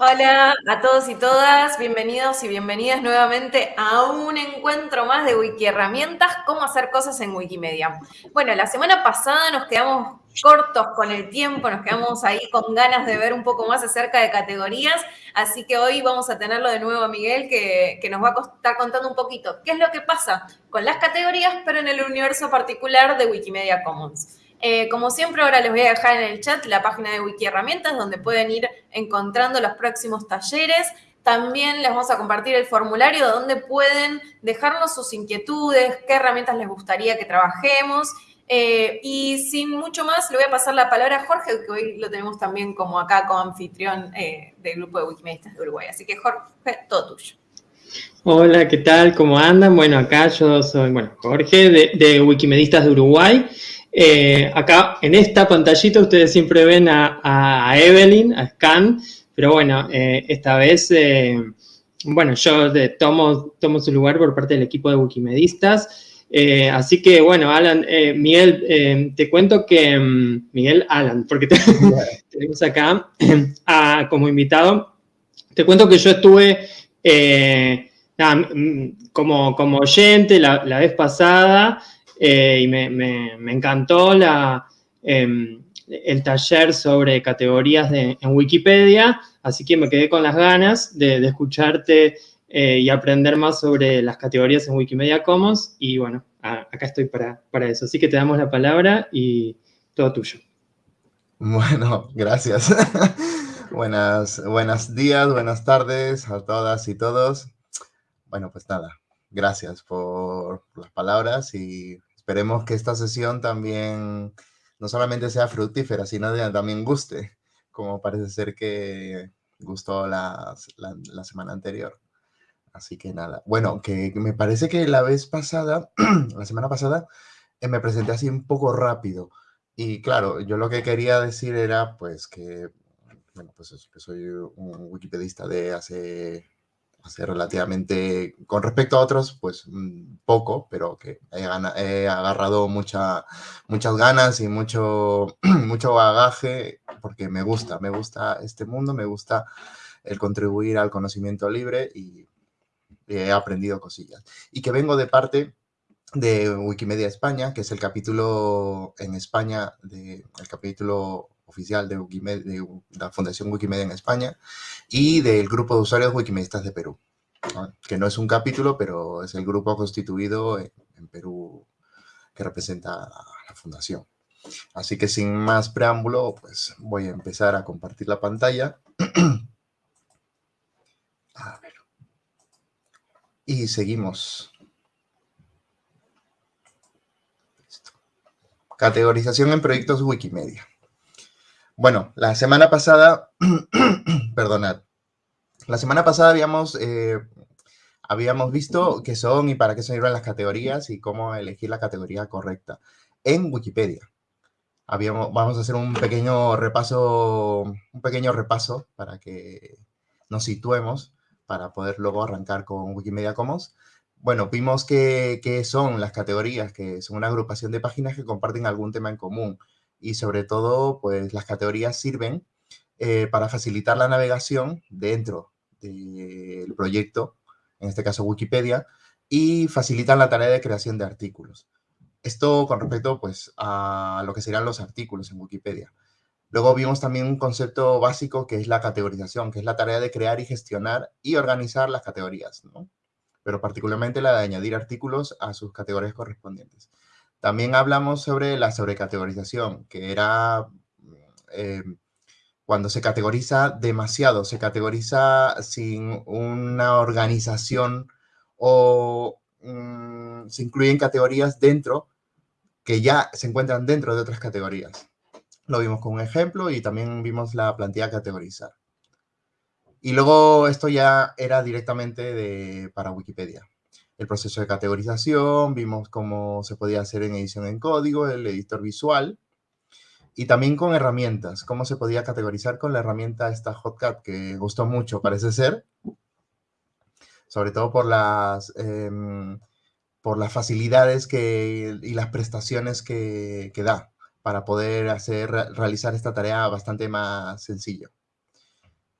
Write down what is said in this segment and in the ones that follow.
Hola a todos y todas, bienvenidos y bienvenidas nuevamente a un encuentro más de Wiki Herramientas, cómo hacer cosas en Wikimedia. Bueno, la semana pasada nos quedamos cortos con el tiempo, nos quedamos ahí con ganas de ver un poco más acerca de categorías, así que hoy vamos a tenerlo de nuevo a Miguel que, que nos va a estar contando un poquito qué es lo que pasa con las categorías, pero en el universo particular de Wikimedia Commons. Eh, como siempre, ahora les voy a dejar en el chat la página de Wiki Herramientas, donde pueden ir encontrando los próximos talleres. También les vamos a compartir el formulario donde pueden dejarnos sus inquietudes, qué herramientas les gustaría que trabajemos. Eh, y sin mucho más, le voy a pasar la palabra a Jorge, que hoy lo tenemos también como acá como anfitrión eh, del grupo de Wikimedistas de Uruguay. Así que Jorge, todo tuyo. Hola, ¿qué tal? ¿Cómo andan? Bueno, acá yo soy, bueno, Jorge de, de Wikimedistas de Uruguay. Eh, acá en esta pantallita ustedes siempre ven a, Evelyn, a Scan, pero bueno, eh, esta vez, eh, bueno, yo tomo, tomo su lugar por parte del equipo de Wikimedistas. así que, bueno, Alan, Miguel, te cuento que, mm, Miguel Alan, porque tenemos acá como invitado, te cuento que yo estuve mm, como, como oyente la vez pasada, eh, y me, encantó em, el taller sobre categorías en Wikipedia, así que me quedé con las ganas de, escucharte eh, y aprender más sobre las categorías en Wikimedia Commons y bueno, acá estoy para, para eso. Así que te damos la palabra y todo tuyo. Bueno, gracias. Buenas, buenos días, buenas tardes a todas y todos. Bueno, pues nada, gracias por las palabras y esperemos que esta sesión también no solamente sea fructífera, sino que también guste, como parece ser que gustó la, la, semana anterior. Así que nada, bueno, que me parece que la vez pasada, la semana pasada, eh, me presenté así un poco rápido. Y claro, yo lo que quería decir era pues que, bueno, pues que soy un wikipedista de hace hace relativamente, con respecto a otros, pues mm, poco, pero que he, agarrado mucha, muchas ganas y mucho, mucho bagaje porque me gusta, me gusta este mundo, me gusta el contribuir al conocimiento libre y, he aprendido cosillas. Y que vengo de parte de Wikimedia España, que es el capítulo en España, de, el capítulo oficial de, la Fundación Wikimedia en España y del grupo de usuarios Wikimedistas de Perú, que no es un capítulo, pero es el grupo constituido en, Perú que representa a la Fundación. Así que sin más preámbulo, pues voy a empezar a compartir la pantalla. a ver. Y seguimos. Categorización en proyectos Wikimedia. Bueno, la semana pasada, perdonad, la semana pasada habíamos, eh, habíamos visto qué son y para qué sirven las categorías y cómo elegir la categoría correcta en Wikipedia. Habíamos, vamos a hacer un pequeño repaso, un pequeño repaso para que nos situemos para poder luego arrancar con Wikimedia Commons. Bueno, vimos que, que son las categorías, que son una agrupación de páginas que comparten algún tema en común y sobre todo, pues las categorías sirven eh, para facilitar la navegación dentro del proyecto, en este caso Wikipedia, y facilitan la tarea de creación de artículos. Esto con respecto pues, a lo que serían los artículos en Wikipedia. Luego vimos también un concepto básico que es la categorización, que es la tarea de crear y gestionar y organizar las categorías, ¿no? pero particularmente la de añadir artículos a sus categorías correspondientes. También hablamos sobre la sobrecategorización, que era eh, cuando se categoriza demasiado, se categoriza sin una organización o mm, se incluyen categorías dentro que ya se encuentran dentro de otras categorías. Lo vimos con un ejemplo y también vimos la plantilla categorizar. Y luego esto ya era directamente de, para Wikipedia el proceso de categorización, vimos cómo se podía hacer en edición en código, el editor visual, y también con herramientas, cómo se podía categorizar con la herramienta esta Hotcat, que gustó mucho, parece ser, sobre todo por las, em, por las facilidades que, y las prestaciones que, que da para poder hacer, realizar esta tarea bastante más sencillo.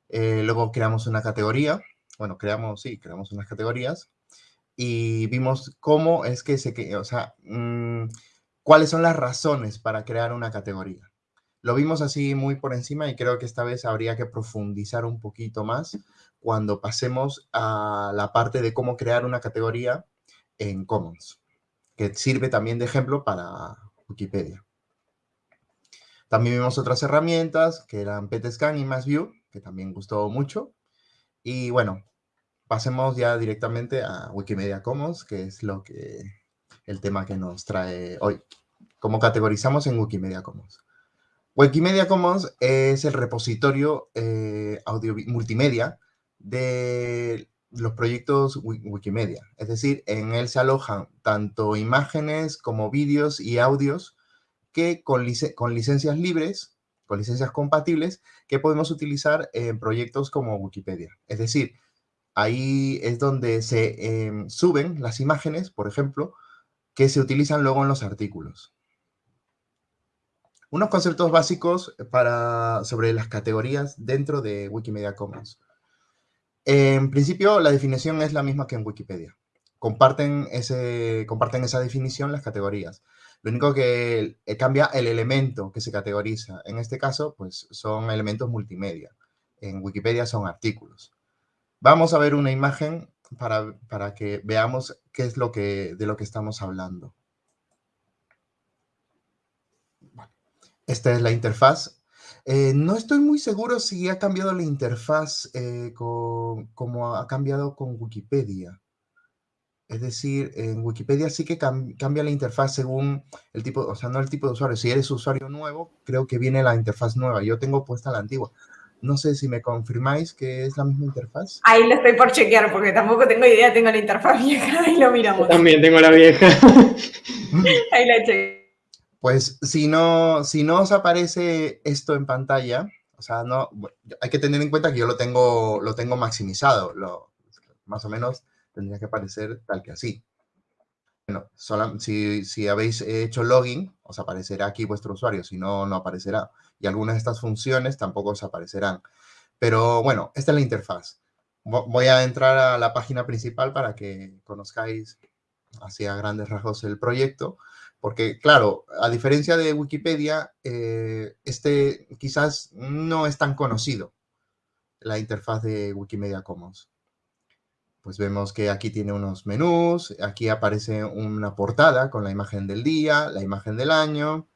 Eh, luego creamos una categoría, bueno, creamos, sí, creamos unas categorías y vimos cómo es que se, o sea, mm, cuáles son las razones para crear una categoría. Lo vimos así muy por encima y creo que esta vez habría que profundizar un poquito más cuando pasemos a la parte de cómo crear una categoría en Commons, que sirve también de ejemplo para Wikipedia. También vimos otras herramientas que eran PetScan y MassView, que también gustó mucho. Y bueno, pasemos ya directamente a Wikimedia Commons, que es lo que el tema que nos trae hoy. ¿Cómo categorizamos en Wikimedia Commons? Wikimedia Commons es el repositorio eh, audio multimedia de los proyectos Wikimedia. Es decir, en él se alojan tanto imágenes como vídeos y audios que con, con licencias libres, con licencias compatibles, que podemos utilizar en proyectos como Wikipedia. Es decir, Ahí es donde se em, suben las imágenes, por ejemplo, que se utilizan luego en los artículos. Unos conceptos básicos para, sobre las categorías dentro de Wikimedia Commons. En principio, la definición es la misma que en Wikipedia. Comparten, ese, comparten esa definición las categorías. Lo único que cambia el elemento que se categoriza. En este caso, pues son elementos multimedia. En Wikipedia son artículos. Vamos a ver una imagen para, que veamos qué es lo que, de lo que estamos hablando. Esta es la interfaz. Eh, no estoy muy seguro si ha cambiado la interfaz eh, como ha cambiado con Wikipedia. Es decir, en Wikipedia sí que cambia la interfaz según el tipo, o sea, no el tipo de usuario. Si eres usuario nuevo, creo que viene la interfaz nueva. Yo tengo puesta la antigua. No sé si me confirmáis que es la misma interfaz. Ahí lo estoy por chequear porque tampoco tengo idea, tengo la interfaz vieja y lo miramos. también tengo la vieja. Ahí la chequeo. Pues si no, si no os aparece esto en pantalla, o sea, no, hay que tener en cuenta que yo lo tengo, lo tengo maximizado, lo, más o menos tendría que aparecer tal que así. Bueno, si, si habéis hecho login, os aparecerá aquí vuestro usuario, si no, no aparecerá y algunas de estas funciones tampoco os aparecerán. Pero bueno, esta es la interfaz. Voy a entrar a la página principal para que conozcáis así a grandes rasgos el proyecto, porque claro, a diferencia de Wikipedia, eh, este quizás no es tan conocido, la interfaz de Wikimedia Commons. Pues vemos que aquí tiene unos menús, aquí aparece una portada con la imagen del día, la imagen del año,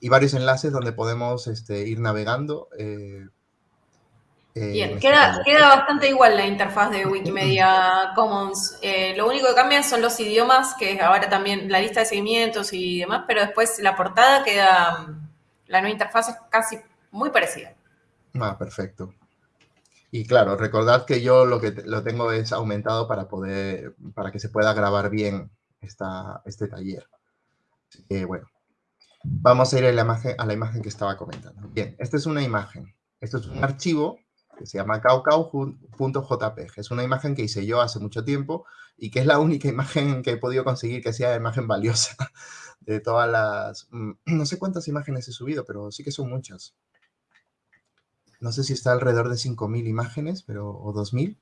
y varios enlaces donde podemos este, ir navegando. Eh, eh, Bien, queda, queda, bastante igual la interfaz de Wikimedia Commons. Eh, lo único que cambia son los idiomas, que ahora también la lista de seguimientos y demás, pero después la portada queda, la nueva interfaz es casi muy parecida. Ah, perfecto. Y claro, recordad que yo lo que lo tengo es aumentado para poder, para que se pueda grabar bien esta, este taller. bueno, Vamos a ir a la, imagen, a la imagen que estaba comentando. Bien, esta es una imagen. Esto es un archivo que se llama caucau.jpg. Es una imagen que hice yo hace mucho tiempo y que es la única imagen que he podido conseguir que sea imagen valiosa de todas las... Mm, no sé cuántas imágenes he subido, pero sí que son muchas. No sé si está alrededor de 5.000 imágenes, pero o 2.000.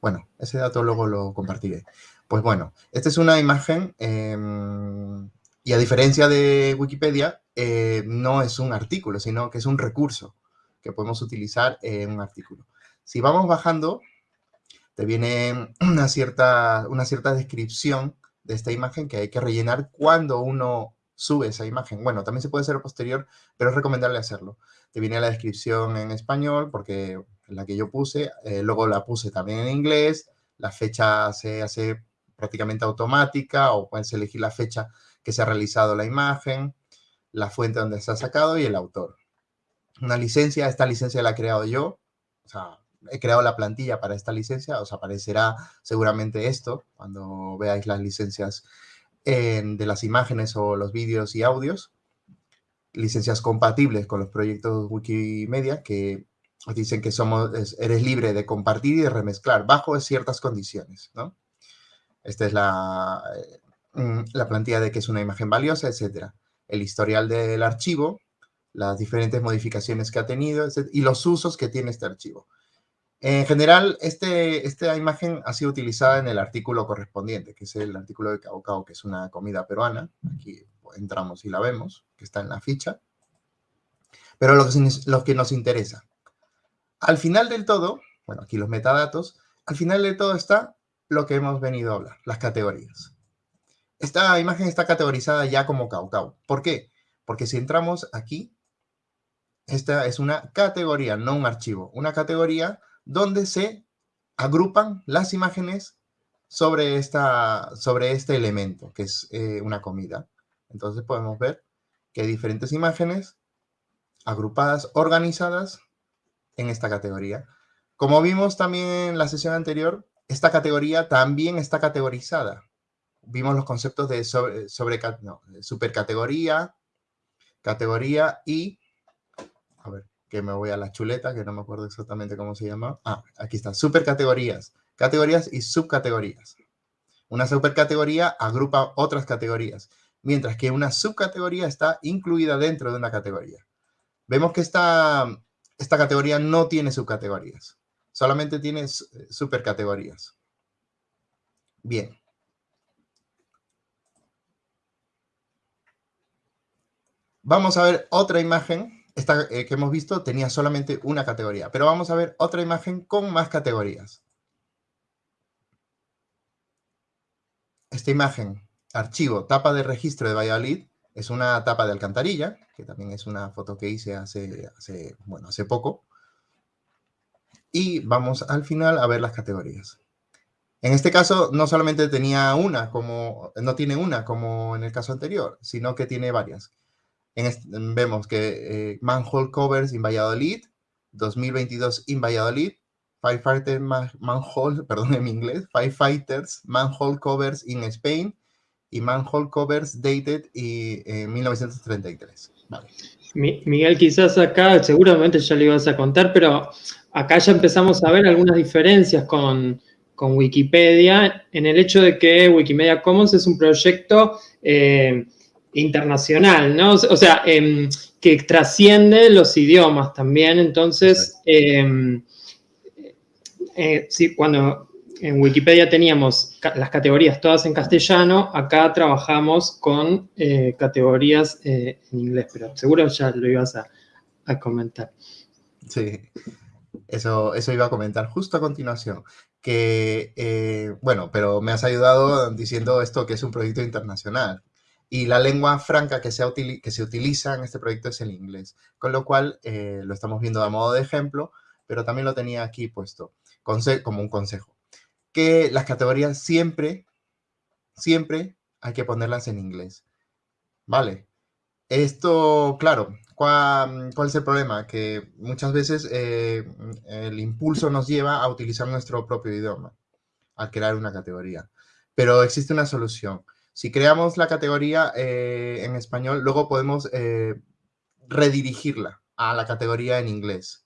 Bueno, ese dato luego lo compartiré. Pues bueno, esta es una imagen em, y a diferencia de Wikipedia, eh, no es un artículo, sino que es un recurso que podemos utilizar en un artículo. Si vamos bajando, te viene una cierta, una cierta descripción de esta imagen que hay que rellenar cuando uno sube esa imagen. Bueno, también se puede hacer posterior, pero es recomendable hacerlo. Te viene la descripción en español, porque la que yo puse, eh, luego la puse también en inglés, la fecha se hace prácticamente automática o puedes elegir la fecha que se ha realizado la imagen, la fuente donde se ha sacado y el autor. Una licencia, esta licencia la he creado yo, o sea, he creado la plantilla para esta licencia, os aparecerá seguramente esto cuando veáis las licencias de las imágenes o los vídeos y audios, licencias compatibles con los proyectos Wikimedia que dicen que somos, eres libre de compartir y de remezclar bajo ciertas condiciones, ¿no? Esta es la, Mm, la plantilla de que es una imagen valiosa, etcétera. El historial del archivo, las diferentes modificaciones que ha tenido y los usos que tiene este archivo. En general, este, esta imagen ha sido utilizada en el artículo correspondiente, que es el artículo de Cao que es una comida peruana. Aquí entramos y la vemos, que está en la ficha. Pero lo que, que nos interesa. Al final del todo, bueno, aquí los metadatos, al final del todo está lo que hemos venido a hablar, las categorías. Esta imagen está categorizada ya como Cao ¿Por qué? Porque si entramos aquí, esta es una categoría, no un archivo. Una categoría donde se agrupan las imágenes sobre, esta, sobre este elemento, que es eh, una comida. Entonces podemos ver que hay diferentes imágenes agrupadas, organizadas en esta categoría. Como vimos también en la sesión anterior, esta categoría también está categorizada. Vimos los conceptos de sobre, sobre no, supercategoría, categoría y, a ver, que me voy a la chuleta, que no me acuerdo exactamente cómo se llama. Ah, aquí está, supercategorías, categorías y subcategorías. Una supercategoría agrupa otras categorías, mientras que una subcategoría está incluida dentro de una categoría. Vemos que esta, esta categoría no tiene subcategorías, solamente tiene supercategorías. Bien. Vamos a ver otra imagen esta eh, que hemos visto tenía solamente una categoría, pero vamos a ver otra imagen con más categorías. Esta imagen, archivo, tapa de registro de Valladolid, es una tapa de alcantarilla, que también es una foto que hice hace, hace, bueno, hace poco. Y vamos al final a ver las categorías. En este caso, no solamente tenía una, como, no tiene una como en el caso anterior, sino que tiene varias vemos que eh, Manhole Covers in Valladolid, 2022 in Valladolid, Firefighter Manhole, perdón en inglés, Firefighters Manhole Covers in Spain y Manhole Covers Dated y, en 1933. Miguel, quizás acá seguramente ya le ibas a contar, pero acá ya empezamos a ver algunas diferencias con, con Wikipedia en el hecho de que Wikimedia Commons es un proyecto eh, internacional, ¿no? O sea, em, que trasciende los idiomas también. Entonces, em, eh, sí, cuando en Wikipedia teníamos las categorías todas en castellano, acá trabajamos con eh, categorías eh, en inglés, pero seguro ya lo ibas a, comentar. Sí, eso, eso iba a comentar justo a continuación que, bueno, pero me has ayudado diciendo esto que es un proyecto internacional. Y la lengua franca que se, que se utiliza en este proyecto es el inglés, con lo cual eh, lo estamos viendo a modo de ejemplo, pero también lo tenía aquí puesto como un consejo. Que las categorías siempre, siempre hay que ponerlas en inglés. ¿Vale? Esto, claro, ¿cuál, es el problema? Que muchas veces eh, el impulso nos lleva a utilizar nuestro propio idioma al crear una categoría. Pero existe una solución si creamos la categoría eh, en español, luego podemos eh, redirigirla a la categoría en inglés.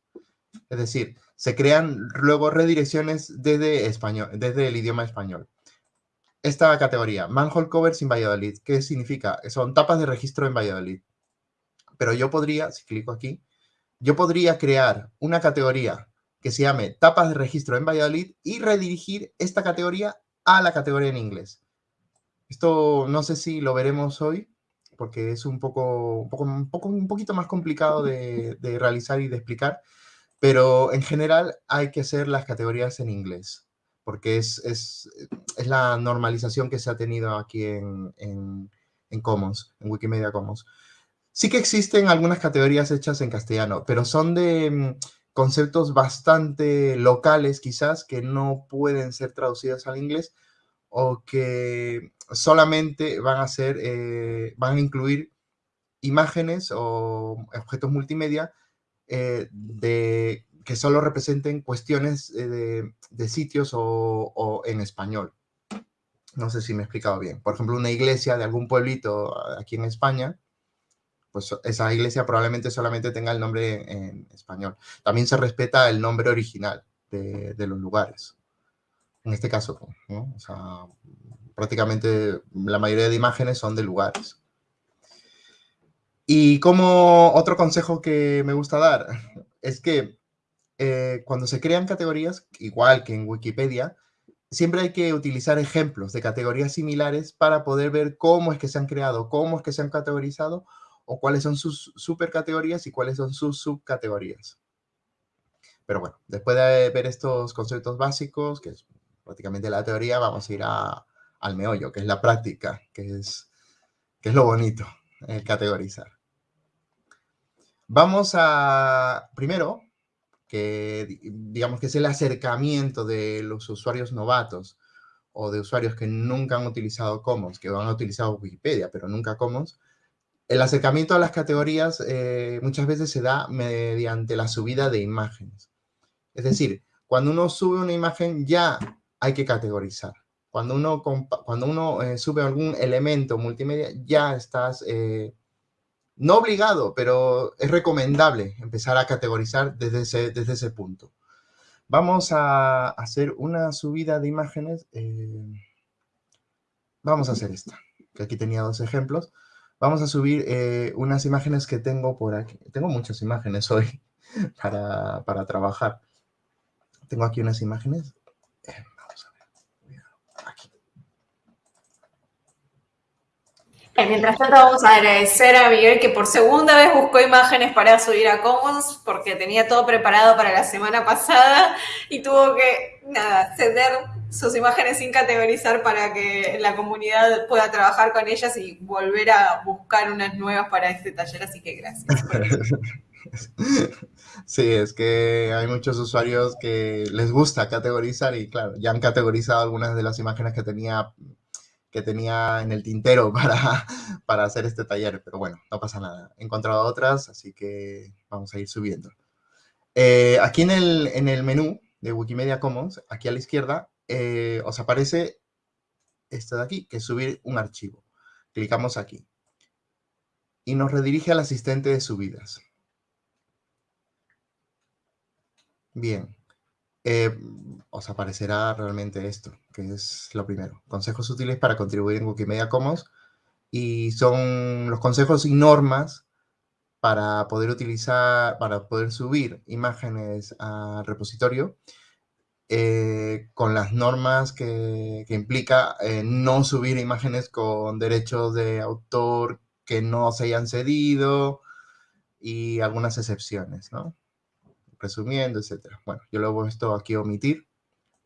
Es decir, se crean luego redirecciones desde, español, desde el idioma español. Esta categoría, Manhole Covers in Valladolid, ¿qué significa? Son tapas de registro en Valladolid. Pero yo podría, si clico aquí, yo podría crear una categoría que se llame tapas de registro en Valladolid y redirigir esta categoría a la categoría en inglés. Esto no sé si lo veremos hoy, porque es un poco, un, poco, un, poco, un poquito más complicado de, realizar y de explicar, pero en general hay que hacer las categorías en inglés, porque es, es, es la normalización que se ha tenido aquí en, en, en Commons, en Wikimedia Commons. Sí que existen algunas categorías hechas en castellano, pero son de mm, conceptos bastante locales quizás que no pueden ser traducidos al inglés o que solamente van a ser, eh, van a incluir imágenes o objetos multimedia eh, de, que solo representen cuestiones eh, de, sitios o, en español. No sé si me he explicado bien. Por ejemplo, una iglesia de algún pueblito aquí en España, pues esa iglesia probablemente solamente tenga el nombre en, español. También se respeta el nombre original de, de los lugares en este caso, prácticamente la mayoría de imágenes son de lugares. Y como otro consejo que me gusta dar es que eh, cuando se crean categorías, igual que en Wikipedia, siempre hay que utilizar ejemplos de categorías similares para poder ver cómo es que se han creado, cómo es que se han categorizado o cuáles son sus supercategorías y cuáles son sus subcategorías. Pero bueno, después de ver estos conceptos básicos, que es prácticamente la teoría, vamos a ir al meollo, que es la práctica, que es, que es lo bonito, el categorizar. Vamos a, primero, que digamos que es el acercamiento de los usuarios novatos o de usuarios que nunca han utilizado Commons, que han utilizado Wikipedia, pero nunca Commons, el acercamiento a las categorías eh, muchas veces se da mediante la subida de imágenes. Es decir, cuando uno sube una imagen ya hay que categorizar. Cuando uno, eh, sube algún elemento multimedia ya estás eh, no obligado, pero es recomendable empezar a categorizar desde ese, desde ese punto. Vamos a hacer una subida de imágenes. Eh, vamos a hacer esta, que aquí tenía dos ejemplos. Vamos a subir unas imágenes que tengo por aquí. Tengo muchas imágenes hoy para, para trabajar. Tengo aquí unas imágenes. Mientras tanto, vamos a agradecer a Miguel que por segunda vez buscó imágenes para subir a Commons porque tenía todo preparado para la semana pasada y tuvo que, nada, ceder sus imágenes sin categorizar para que la comunidad pueda trabajar con ellas y volver a buscar unas nuevas para este taller. Así que gracias. Sí, es que hay muchos usuarios que les gusta categorizar y claro, ya han categorizado algunas de las imágenes que tenía que tenía en el tintero para, para hacer este taller, pero bueno, no pasa nada. He encontrado otras, así que vamos a ir subiendo. Eh, aquí en el, en el menú de Wikimedia Commons, aquí a la izquierda, eh, os aparece esto de aquí, que es subir un archivo. Clicamos aquí. Y nos redirige al asistente de subidas. Bien, eh, os aparecerá realmente esto, que es lo primero. Consejos útiles para contribuir en Wikimedia Commons. Y son los consejos y normas para poder utilizar, para poder subir imágenes al repositorio eh, con las normas que, implica eh, no subir imágenes con derechos de autor que no se hayan cedido y algunas excepciones, ¿no? Resumiendo, etcétera. Bueno, yo lo he puesto aquí a omitir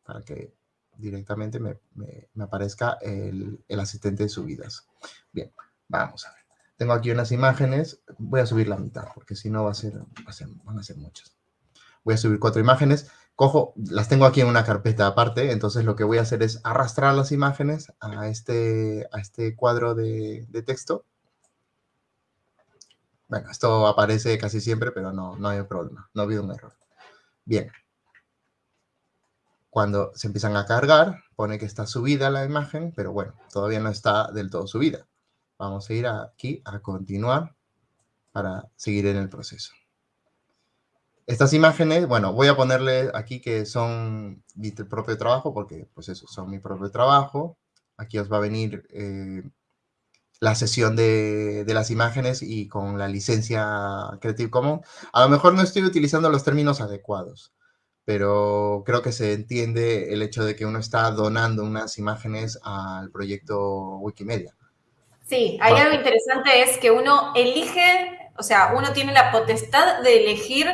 para que directamente me, aparezca el, asistente de subidas. Bien, vamos a ver. Tengo aquí unas imágenes, voy a subir la mitad, porque si no va a ser, van a ser muchas. Voy a subir cuatro imágenes, cojo, las tengo aquí en una carpeta aparte, entonces lo que voy a hacer es arrastrar las imágenes a este, a este cuadro de, de texto bueno, esto aparece casi siempre, pero no, no hay problema, no ha habido un error. Bien. Cuando se empiezan a cargar, pone que está subida la imagen, pero bueno, todavía no está del todo subida. Vamos a ir aquí a continuar para seguir en el proceso. Estas imágenes, bueno, voy a ponerle aquí que son mi propio trabajo, porque pues eso, son mi propio trabajo. Aquí os va a venir eh, la sesión de, las imágenes y con la licencia Creative Commons. A lo mejor no estoy utilizando los términos adecuados, pero creo que se entiende el hecho de que uno está donando unas imágenes al proyecto Wikimedia. Sí, hay algo interesante es que uno elige, o sea, uno tiene la potestad de elegir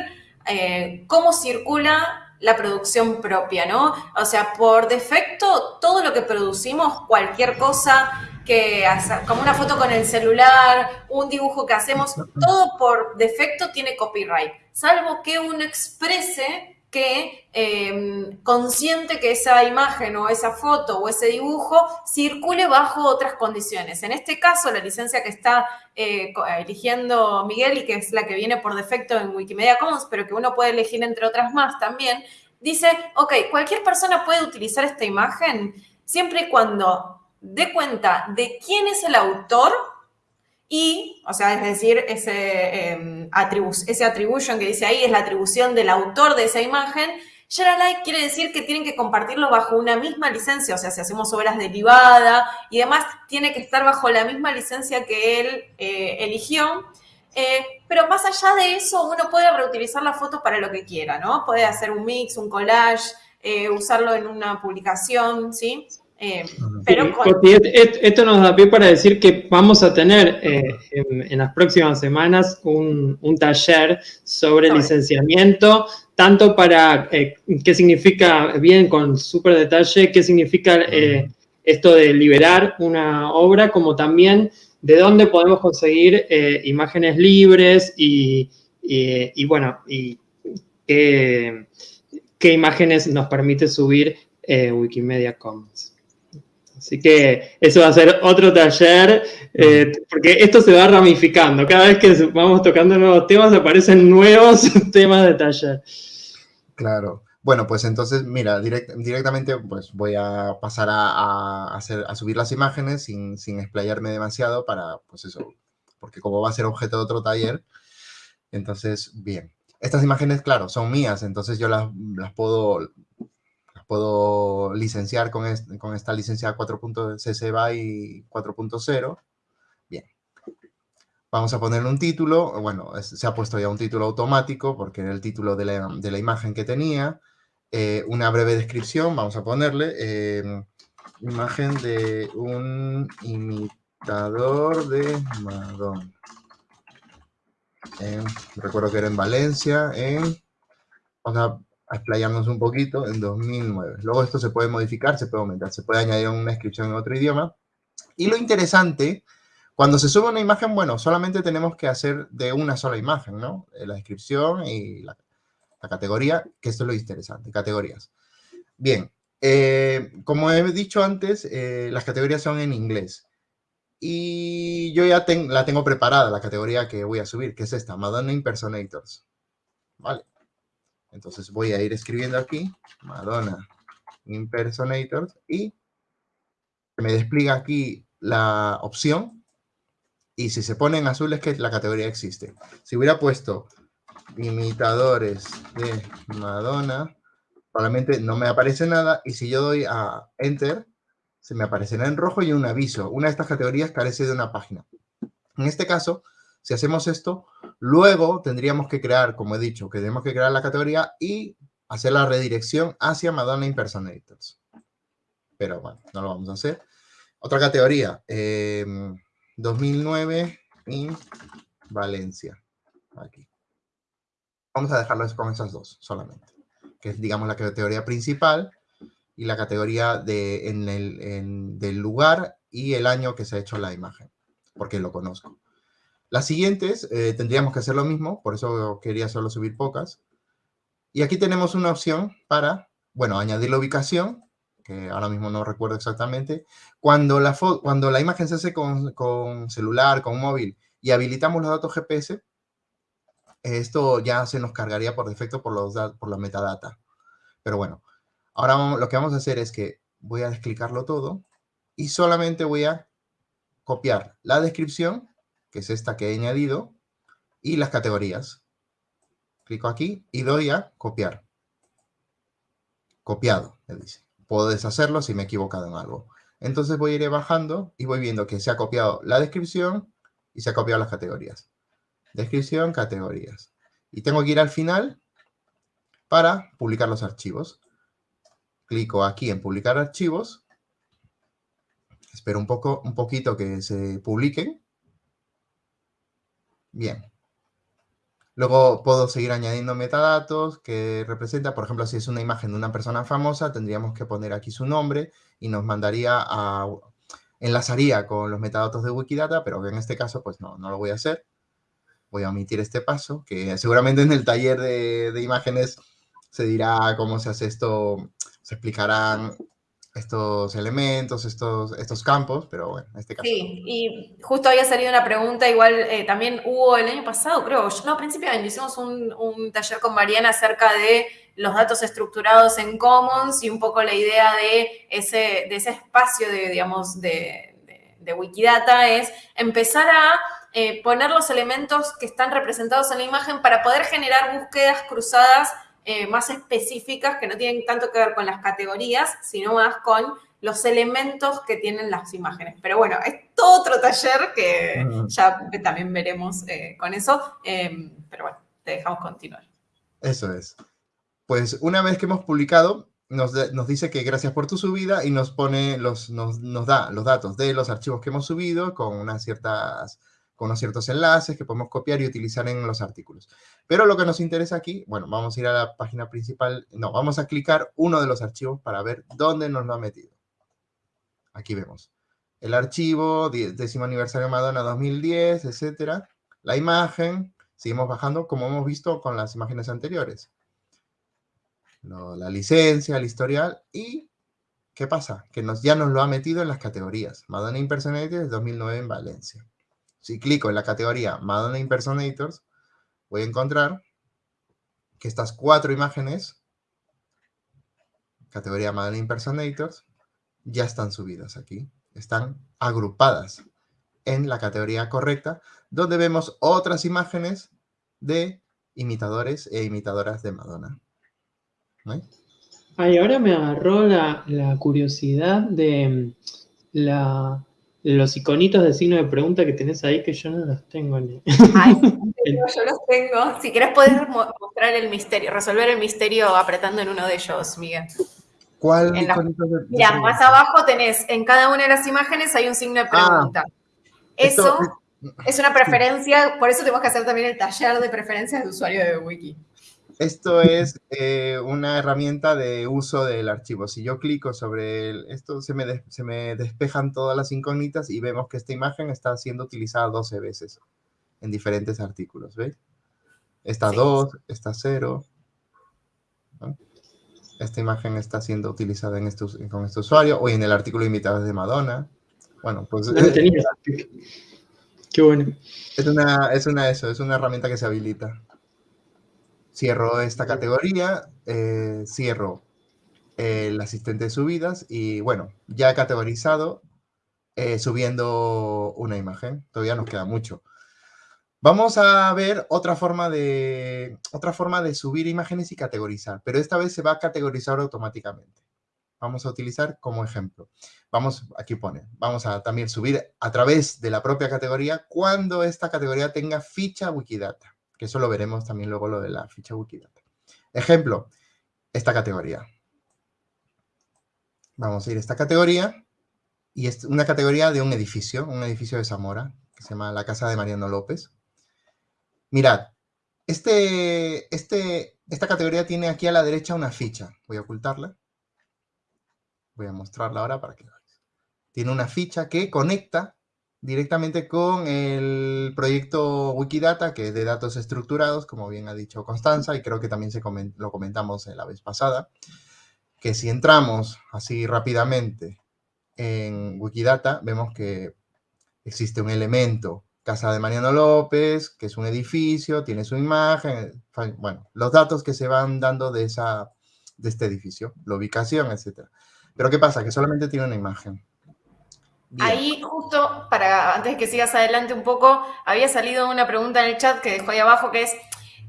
eh, cómo circula la producción propia, ¿no? O sea, por defecto, todo lo que producimos, cualquier cosa, que como una foto con el celular, un dibujo que hacemos, todo por defecto tiene copyright, salvo que uno exprese que em, consciente que esa imagen o esa foto o ese dibujo circule bajo otras condiciones. En este caso, la licencia que está eh, eligiendo Miguel y que es la que viene por defecto en Wikimedia Commons, pero que uno puede elegir entre otras más también, dice, ok, cualquier persona puede utilizar esta imagen siempre y cuando dé cuenta de quién es el autor y, o sea, es decir, ese, eh, ese attribution que dice ahí es la atribución del autor de esa imagen. Share quiere decir que tienen que compartirlo bajo una misma licencia, o sea, si hacemos obras derivadas y demás, tiene que estar bajo la misma licencia que él eh, eligió. Eh, pero más allá de eso, uno puede reutilizar la foto para lo que quiera, ¿no? Puede hacer un mix, un collage, eh, usarlo en una publicación, ¿sí? Eh, pero esto nos da pie para decir que vamos a tener en, las próximas semanas un, taller sobre licenciamiento, tanto para qué significa, bien con súper detalle, qué significa esto de liberar una obra, como también de dónde podemos conseguir eh, imágenes libres y, bueno, y qué, imágenes nos permite subir eh, Wikimedia Commons. Así que eso va a ser otro taller, eh, porque esto se va ramificando. Cada vez que vamos tocando nuevos temas, aparecen nuevos temas de taller. Claro. Bueno, pues entonces, mira, directamente pues voy a pasar a, hacer, a subir las imágenes sin, sin, explayarme demasiado para, pues eso, porque como va a ser objeto de otro taller, entonces, bien. Estas imágenes, claro, son mías, entonces yo las puedo licenciar con, con esta licencia 4.cc BY 4.0. Bien. Vamos a ponerle un título, bueno, se ha puesto ya un título automático porque era el título de la, de la imagen que tenía. Eh, una breve descripción, vamos a ponerle, em, imagen de un imitador de Madonna. recuerdo que era en Valencia, en, vamos a explayarnos un poquito, en 2009. Luego esto se puede modificar, se puede aumentar, se puede añadir una descripción en otro idioma. Y lo interesante, cuando se sube una imagen, bueno, solamente tenemos que hacer de una sola imagen, ¿no? Eh, la descripción y la categoría, que esto es lo interesante, categorías. Bien, eh, como he dicho antes, eh, las categorías son en inglés. Y yo ya la tengo preparada, la categoría que voy a subir, que es esta, Madonna Impersonators. Vale. Entonces voy a ir escribiendo aquí, Madonna Impersonators, y me despliega aquí la opción. Y si se pone en azul es que la categoría existe. Si hubiera puesto imitadores de Madonna, probablemente no me aparece nada y si yo doy a Enter, se me aparecerá en rojo y un aviso. Una de estas categorías carece de una página. En este caso, si hacemos esto, luego tendríamos que crear, como he dicho, que tenemos que crear la categoría y hacer la redirección hacia Madonna Impersonators. Pero bueno, no lo vamos a hacer. Otra categoría, 2009 em, en Valencia. Aquí. Vamos a dejarlo con esas dos solamente, que es, digamos, la categoría principal y la categoría de, en el, del lugar y el año que se ha hecho la imagen, porque lo conozco. Las siguientes eh, tendríamos que hacer lo mismo, por eso quería solo subir pocas. Y aquí tenemos una opción para, bueno, añadir la ubicación, que ahora mismo no recuerdo exactamente. Cuando la, cuando la imagen se hace con, con celular, con móvil, y habilitamos los datos GPS, esto ya se nos cargaría por defecto por, los, por la metadata. Pero bueno, ahora lo que vamos a hacer es que voy a desclicarlo todo y solamente voy a copiar la descripción, que es esta que he añadido, y las categorías. Clico aquí y doy a copiar. Copiado, me dice. Puedo deshacerlo si me he equivocado en algo. Entonces voy a ir bajando y voy viendo que se ha copiado la descripción y se ha copiado las categorías descripción, categorías. Y tengo que ir al final para publicar los archivos. Clico aquí en publicar archivos. Espero un, poco, un poquito que se publiquen. Bien. Luego puedo seguir añadiendo metadatos que representa, por ejemplo, si es una imagen de una persona famosa, tendríamos que poner aquí su nombre y nos mandaría a, enlazaría con los metadatos de Wikidata, pero en este caso, pues no, no lo voy a hacer voy a omitir este paso, que seguramente en el taller de, imágenes se dirá cómo se hace esto, se explicarán estos elementos, estos, estos campos, pero bueno, en este caso. Sí, y justo había salido una pregunta, igual eh, también hubo el año pasado, creo, no, a principio de año hicimos un, taller con Mariana acerca de los datos estructurados en Commons y un poco la idea de ese, de ese espacio de, digamos, de, de Wikidata es empezar a eh, poner los elementos que están representados en la imagen para poder generar búsquedas cruzadas eh, más específicas que no tienen tanto que ver con las categorías, sino más con los elementos que tienen las imágenes. Pero bueno, es todo otro taller que ya también veremos eh, con eso. Em, pero bueno, te dejamos continuar. Eso es. Pues una vez que hemos publicado, nos, dice que gracias por tu subida y nos pone los, nos, nos da los datos de los archivos que hemos subido con unas ciertas con unos ciertos enlaces que podemos copiar y utilizar en los artículos. Pero lo que nos interesa aquí, bueno, vamos a ir a la página principal, no, vamos a clicar uno de los archivos para ver dónde nos lo ha metido. Aquí vemos el archivo, décimo aniversario de Madonna 2010, etcétera, la imagen, seguimos bajando como hemos visto con las imágenes anteriores. la licencia, el historial y ¿qué pasa? Que nos, ya nos lo ha metido en las categorías. Madonna Impersonators 2009 en Valencia. Si clico en la categoría Madonna Impersonators, voy a encontrar que estas cuatro imágenes, categoría Madonna Impersonators, ya están subidas aquí. Están agrupadas en la categoría correcta, donde vemos otras imágenes de imitadores e imitadoras de Madonna. Ay, ahora me agarró la, la curiosidad de la, los iconitos de signo de pregunta que tenés ahí que yo no los tengo. Ni... Ay, yo los tengo. Si querés podés mostrar el misterio, resolver el misterio apretando en uno de ellos, Miguel. ¿Cuál iconito de, Mira, más abajo tenés, en cada una de las imágenes hay un signo de pregunta. Ah, eso es una preferencia, por eso tenemos que hacer también el taller de preferencias de usuario de Wiki. Esto es eh, una herramienta de uso del archivo. Si yo clico sobre esto, se me, se me despejan todas las incógnitas y vemos que esta imagen está siendo utilizada 12 veces en diferentes artículos, ¿veis? Esta 2, esta 0. Esta imagen está siendo utilizada en estos, con este usuario o en el artículo invitado de Madonna. Bueno, pues... Qué bueno. Es una, es una eso, es una herramienta que se habilita. Cierro esta categoría, eh, cierro el asistente de subidas y bueno, ya he categorizado eh, subiendo una imagen. Todavía nos queda mucho. Vamos a ver otra forma, de, otra forma de subir imágenes y categorizar, pero esta vez se va a categorizar automáticamente. Vamos a utilizar como ejemplo. Vamos, aquí pone, vamos a también subir a través de la propia categoría cuando esta categoría tenga ficha Wikidata eso lo veremos también luego lo de la ficha Wikidata. Ejemplo, esta categoría. Vamos a ir a esta categoría y es una categoría de un edificio, un edificio de Zamora, que se llama la Casa de Mariano López. Mirad, este, este, esta categoría tiene aquí a la derecha una ficha. Voy a ocultarla. Voy a mostrarla ahora para que lo veáis. Tiene una ficha que conecta directamente con el proyecto Wikidata, que es de datos estructurados, como bien ha dicho Constanza, y creo que también se lo comentamos la vez pasada, que si entramos así rápidamente en Wikidata, vemos que existe un elemento, Casa de Mariano López, que es un edificio, tiene su imagen, bueno, los datos que se van dando de, esa, de este edificio, la ubicación, etc. Pero ¿qué pasa? Que solamente tiene una imagen. Ahí justo, para antes de que sigas adelante un poco, había salido una pregunta en el chat que dejó ahí abajo, que es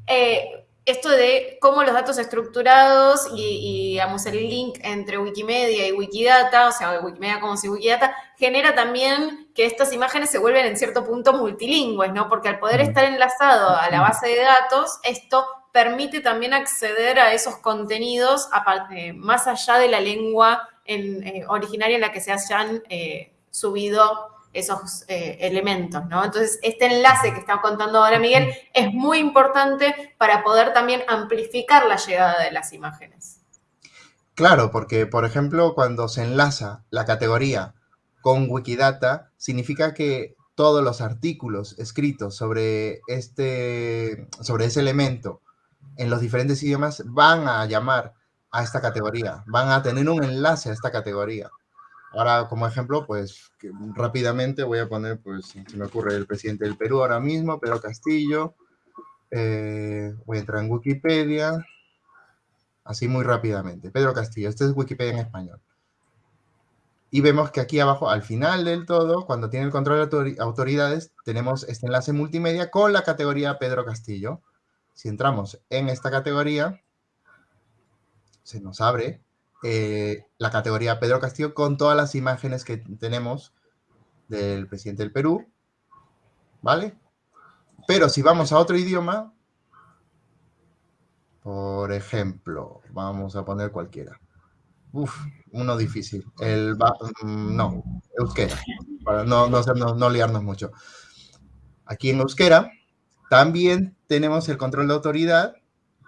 eh, esto de cómo los datos estructurados y, digamos, el link entre Wikimedia y Wikidata, o sea, Wikimedia como si Wikidata, genera también que estas imágenes se vuelven en cierto punto multilingües, ¿no? Porque al poder estar enlazado a la base de datos, esto permite también acceder a esos contenidos aparte, más allá de la lengua eh, originaria en la que se hayan eh, subido esos eh, elementos, ¿no? Entonces, este enlace que está contando ahora Miguel es muy importante para poder también amplificar la llegada de las imágenes. Claro, porque, por ejemplo, cuando se enlaza la categoría con Wikidata, significa que todos los artículos escritos sobre, este, sobre ese elemento en los diferentes idiomas van a llamar a esta categoría, van a tener un enlace a esta categoría. Ahora, como ejemplo, pues rápidamente voy a poner, pues, se me ocurre el presidente del Perú ahora mismo, Pedro Castillo. Eh, voy a entrar en Wikipedia, así muy rápidamente. Pedro Castillo, este es Wikipedia en español. Y vemos que aquí abajo, al final del todo, cuando tiene el control de autoridades, tenemos este enlace multimedia con la categoría Pedro Castillo. Si entramos en esta categoría, se nos abre eh, la categoría Pedro Castillo con todas las imágenes que tenemos del presidente del Perú, ¿vale? Pero si vamos a otro idioma, por ejemplo, vamos a poner cualquiera. Uf, uno difícil. El, mm, no, euskera, para no, no, no liarnos mucho. Aquí en euskera también tenemos el control de autoridad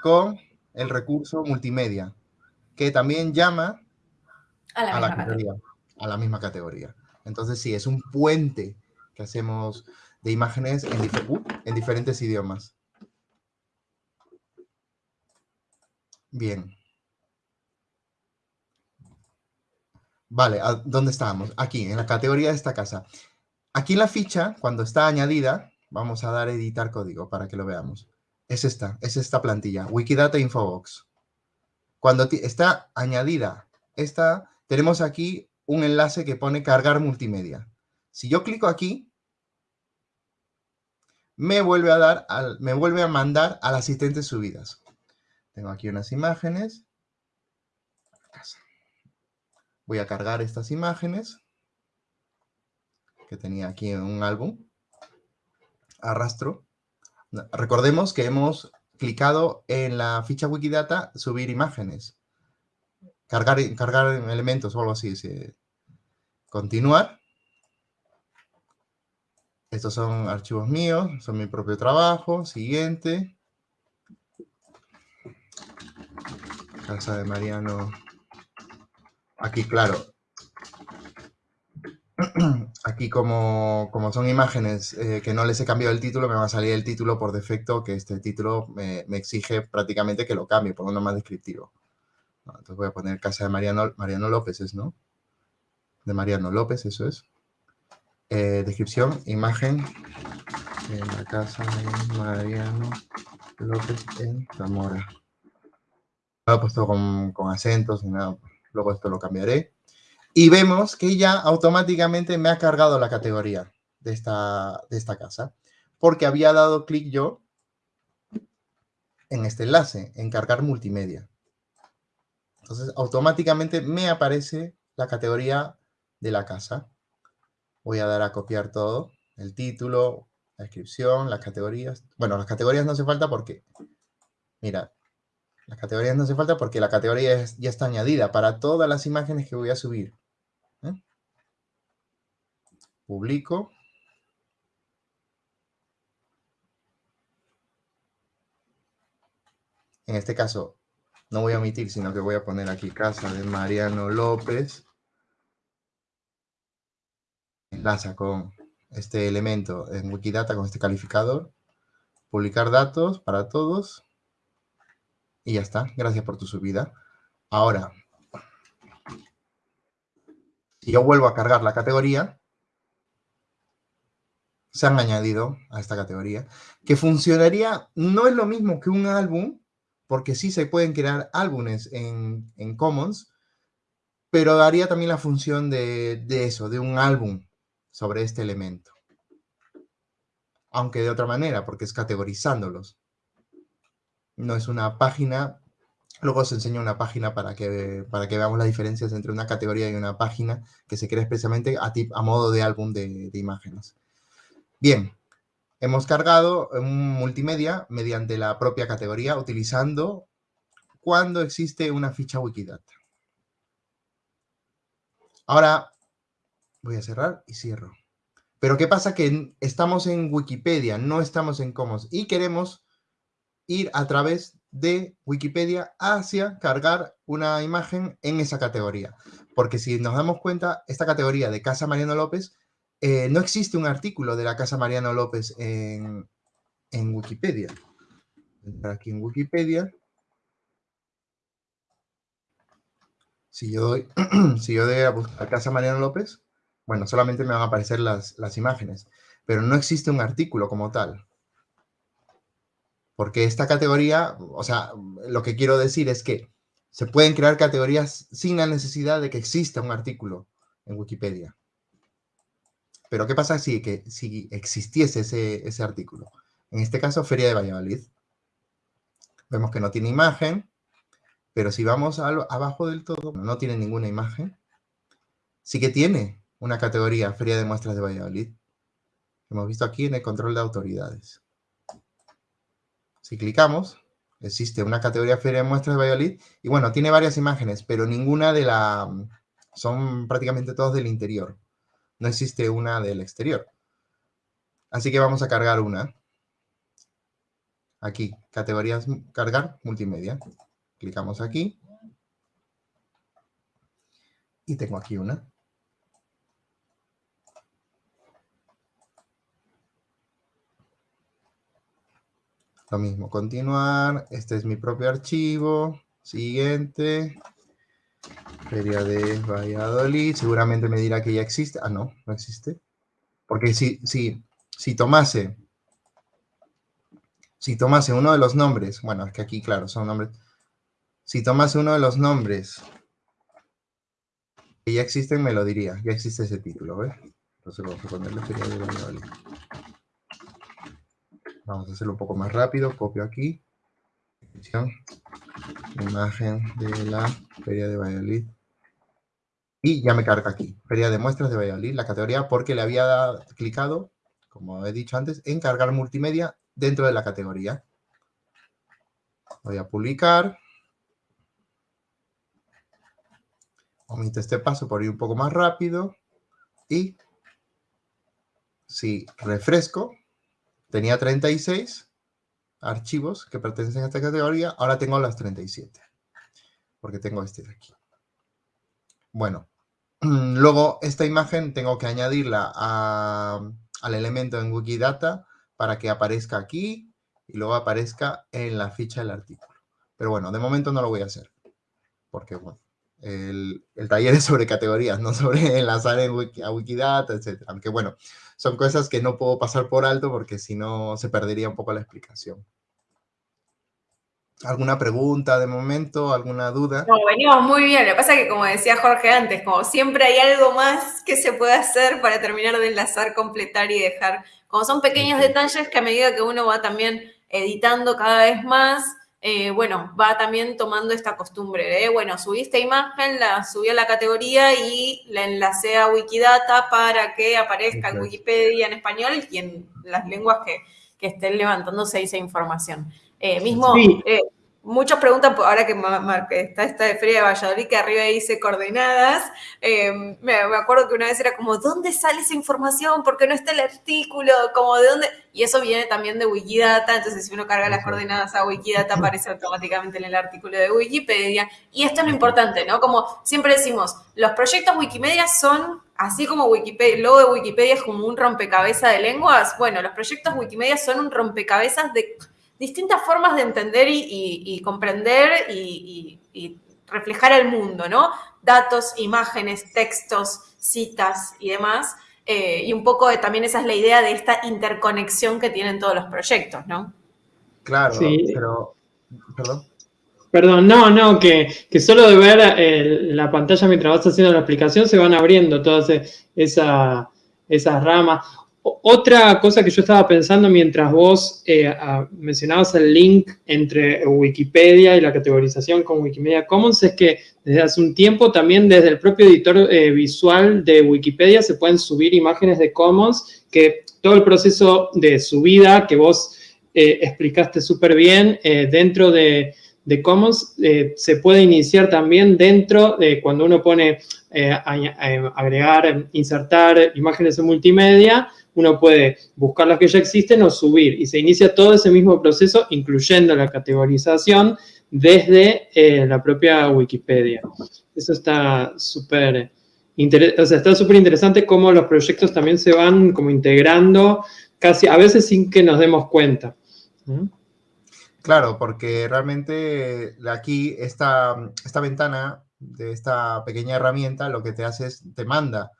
con el recurso multimedia, que también llama a la, categoría, a la misma categoría. Entonces sí, es un puente que hacemos de imágenes en, uh, en diferentes idiomas. Bien. Vale, ¿dónde estábamos? Aquí, en la categoría de esta casa. Aquí la ficha, cuando está añadida, vamos a dar editar código para que lo veamos. Es esta, es esta plantilla, Wikidata Infobox. Cuando está añadida esta, tenemos aquí un enlace que pone cargar multimedia. Si yo clico aquí, me vuelve a dar, me vuelve a mandar al asistente subidas. Tengo aquí unas imágenes. Voy a cargar estas imágenes que tenía aquí en un álbum. Arrastro. Recordemos que hemos clicado en la ficha Wikidata subir imágenes. Cargar, cargar elementos o algo así. Continuar. Estos son archivos míos, son mi propio trabajo. Siguiente. Casa de Mariano. Aquí, claro, Aquí como, son imágenes eh, que no les he cambiado el título, me va a salir el título por defecto, que este título me, exige prácticamente que lo cambie por uno más descriptivo. entonces voy a poner casa de Mariano, Mariano López, ¿es no? De Mariano López, eso es. Eh, descripción, imagen en la casa de Mariano López en Zamora. Lo he puesto con, con acentos y nada, luego esto lo cambiaré. Y vemos que ya automáticamente me ha cargado la categoría de esta, de esta casa, porque había dado clic yo en este enlace, en cargar multimedia. Entonces, automáticamente me aparece la categoría de la casa. Voy a dar a copiar todo, el título, la descripción, las categorías. Bueno, las categorías no hace falta porque, mira, las categorías no hace falta porque la categoría ya está añadida para todas las imágenes que voy a subir. Publico. En este caso, no voy a omitir, sino que voy a poner aquí casa de Mariano López. Enlaza con este elemento en Wikidata, con este calificador. Publicar datos para todos. Y ya está. Gracias por tu subida. Ahora, si yo vuelvo a cargar la categoría, se han añadido a esta categoría, que funcionaría, no es lo mismo que un álbum, porque sí se pueden crear álbumes en, Commons, pero daría también la función de, eso, de un álbum sobre este elemento. Aunque de otra manera, porque es categorizándolos. No es una página, luego os enseño una página para que, para que veamos las diferencias entre una categoría y una página que se crea especialmente a, a modo de álbum de imágenes. Bien, hemos cargado un multimedia mediante la propia categoría utilizando cuando existe una ficha Wikidata. Ahora voy a cerrar y cierro. Pero ¿qué pasa? Que estamos en Wikipedia, no estamos en Commons y queremos ir a través de Wikipedia hacia cargar una imagen en esa categoría. Porque si nos damos cuenta, esta categoría de Casa Mariano López eh, no existe un artículo de la Casa Mariano López en, Wikipedia. Entrar aquí en Wikipedia. Si yo doy, si yo a buscar Casa Mariano López, bueno, solamente me van a aparecer las imágenes, pero no existe un artículo como tal. Porque esta categoría, o sea, lo que quiero decir es que se pueden crear categorías sin la necesidad de que exista un artículo en Wikipedia. Pero ¿qué pasa si, que, si existiese ese, ese artículo? En este caso, Feria de Valladolid. Vemos que no tiene imagen, Pero si vamos abajo del todo, no tiene ninguna imagen. Sí que tiene una categoría Feria de Muestras de Valladolid. Hemos visto aquí en el control de autoridades. Si clicamos, existe una categoría Feria de Muestras de Valladolid y bueno, tiene varias imágenes, pero ninguna de la... son prácticamente todas del interior. No existe una del exterior. Así que vamos a cargar una. Aquí, categorías, cargar, multimedia. Clicamos aquí. Y tengo aquí una. Lo mismo, continuar. Este es mi propio archivo. Siguiente. Feria de Valladolid. Seguramente me dirá que ya existe. Ah, no, no existe. Porque si, si, si tomase si tomase uno de los nombres, bueno, es que aquí, claro, son nombres. Si tomase uno de los nombres que ya existen, me lo diría. Ya existe ese título, ¿ves? Entonces vamos a ponerle Feria de Valladolid. Vamos a hacerlo un poco más rápido. Copio aquí. Imagen de la Feria de Valladolid. Y ya me carga aquí. Feria de muestras de Valladolid, la categoría, porque le había clicado, como he dicho antes, en cargar multimedia dentro de la categoría. Voy a publicar. Omito este paso por ir un poco más rápido. Y si refresco, tenía 36 archivos que pertenecen a esta categoría. Ahora tengo las 37. Porque tengo este de aquí. Bueno, luego esta imagen tengo que añadirla al elemento en Wikidata para que aparezca aquí y luego aparezca en la ficha del artículo. Pero bueno, de momento no lo voy a hacer. Porque, bueno, el, taller es sobre categorías, no sobre enlazar en a Wikidata, etc. Aunque, bueno, son cosas que no puedo pasar por alto porque si no se perdería un poco la explicación. ¿Alguna pregunta de momento? ¿Alguna duda? No, venimos muy bien. Lo que pasa es que, como decía Jorge antes, como siempre hay algo más que se puede hacer para terminar de enlazar, completar y dejar como son pequeños detalles que a medida que uno va también editando cada vez más, eh, bueno, va también tomando esta costumbre bueno, subí esta imagen, la subí a la categoría y la enlacé a Wikidata para que aparezca en Wikipedia en español y en las lenguas que, estén levantándose esa información. Eh, mismo, eh, Muchos preguntan, ahora que está esta de Feria de Valladolid, que arriba dice coordenadas, em, me, acuerdo que una vez era como, ¿dónde sale esa información? ¿Por qué no está el artículo? Como, ¿de dónde? Y eso viene también de Wikidata, entonces si uno carga las coordenadas a Wikidata, aparece automáticamente en el artículo de Wikipedia. Y esto es lo importante, ¿no? Como siempre decimos, los proyectos Wikimedia son así como Wikipedia, el logo de Wikipedia es como un rompecabezas de lenguas, bueno, los proyectos Wikimedia son un rompecabezas de distintas formas de entender y, comprender y, reflejar el mundo, ¿no? Datos, imágenes, textos, citas y demás. Eh, y un poco también esa es la idea de esta interconexión que tienen todos los proyectos, ¿no? Claro, sí. pero... Perdón. Perdón, no, no, que, solo de ver eh, la pantalla mientras vas haciendo la explicación se van abriendo todas esa, esas ramas. Otra cosa que yo estaba pensando mientras vos eh, mencionabas el link entre Wikipedia y la categorización con Wikimedia Commons es que desde hace un tiempo también desde el propio editor eh, visual de Wikipedia se pueden subir imágenes de Commons que todo el proceso de subida que vos eh, explicaste súper bien dentro de, Commons se puede iniciar también dentro de cuando uno pone agregar, insertar imágenes en multimedia, uno puede buscar las que ya existen o subir y se inicia todo ese mismo proceso, incluyendo la categorización desde eh, la propia Wikipedia. Eso está súper o sea, está súper interesante cómo los proyectos también se van como integrando casi a veces sin que nos demos cuenta. Claro, porque realmente aquí esta, esta ventana de esta pequeña herramienta lo que te hace es, te manda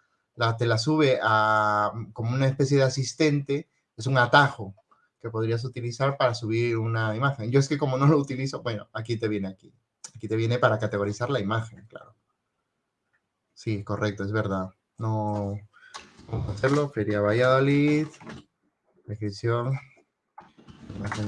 te la sube a, mm, como una especie de asistente, es un atajo que podrías utilizar para subir una imagen. Yo es que como no lo utilizo, bueno, aquí te viene aquí. Aquí te viene para categorizar la imagen, claro. Sí, correcto, es verdad. No, vamos a hacerlo. Feria Valladolid, descripción,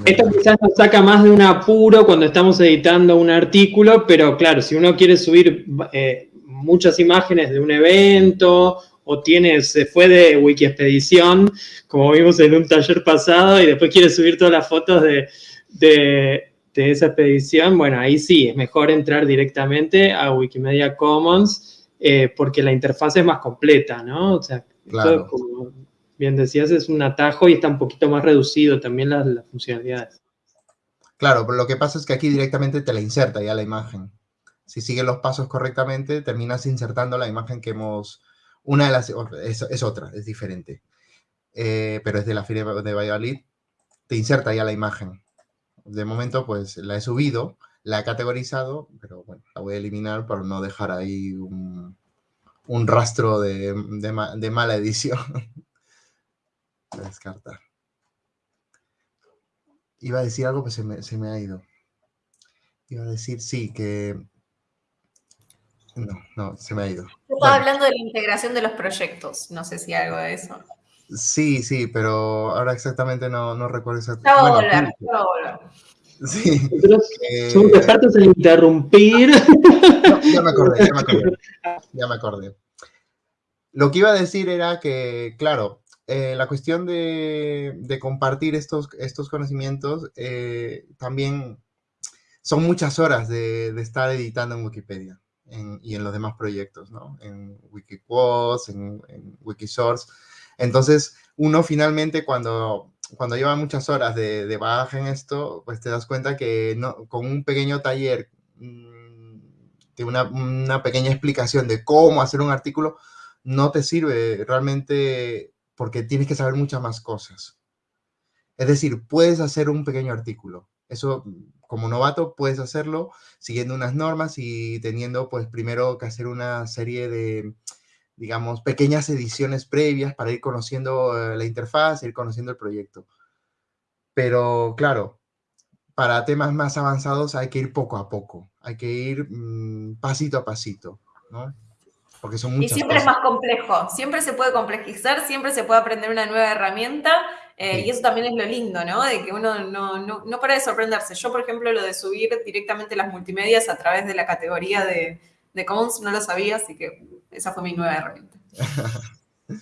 Esto quizás nos saca más de un apuro cuando estamos editando un artículo, pero claro, si uno quiere subir eh, muchas imágenes de un evento o tiene, se fue de Wikiexpedición, como vimos en un taller pasado, y después quiere subir todas las fotos de, esa expedición, bueno, ahí sí, es mejor entrar directamente a Wikimedia Commons eh, porque la interfaz es más completa, ¿no? O sea, claro bien decías, es un atajo y está un poquito más reducido también las, funcionalidades. Claro, pero lo que pasa es que aquí directamente te la inserta ya la imagen. Si sigues los pasos correctamente, terminas insertando la imagen que hemos... Una de las... Es, otra, es diferente. Eh, pero es de la Feria de Valladolid. Te inserta ya la imagen. De momento, pues, la he subido, la he categorizado, pero bueno, la voy a eliminar para no dejar ahí un, rastro de, de mala edición. descartar. Iba a decir algo, pero se me, ha ido. Iba a decir, sí, que... No, no, se me ha ido. Estaba hablando de la integración de los proyectos. No sé si algo de eso. Sí, sí, pero ahora exactamente no, no recuerdo exactamente. Ya volver, ya volver. Sí. Eh, somos expertos en interrumpir. ya me acordé, ya me acordé. Ya me acordé. Lo que iba a decir era que, claro, eh, la cuestión de, compartir estos, estos conocimientos eh, también son muchas horas de, estar editando en Wikipedia y en los demás proyectos, ¿no? En Wikiquotes, en, en, Wikisource. Entonces, uno finalmente cuando, cuando lleva muchas horas de, de bagaje en esto, pues te das cuenta que no, con un pequeño taller, mm, de una, una pequeña explicación de cómo hacer un artículo, no te sirve realmente porque tienes que saber muchas más cosas. Es decir, puedes hacer un pequeño artículo. Eso, como novato, puedes hacerlo siguiendo unas normas y teniendo, pues, primero que hacer una serie de, digamos, pequeñas ediciones previas para ir conociendo eh, la interfaz, ir conociendo el proyecto. Pero, claro, para temas más avanzados hay que ir poco a poco, hay que ir mm, pasito a pasito, ¿no? Porque son muchas Y siempre es más complejo, siempre se puede complejizar, siempre se puede aprender una nueva herramienta eh, y eso también es lo lindo, ¿no? De que uno no, no, no, para de sorprenderse. Yo, por ejemplo, lo de subir directamente las multimedias a través de la categoría de, de Commons no lo sabía, así que esa fue mi nueva herramienta.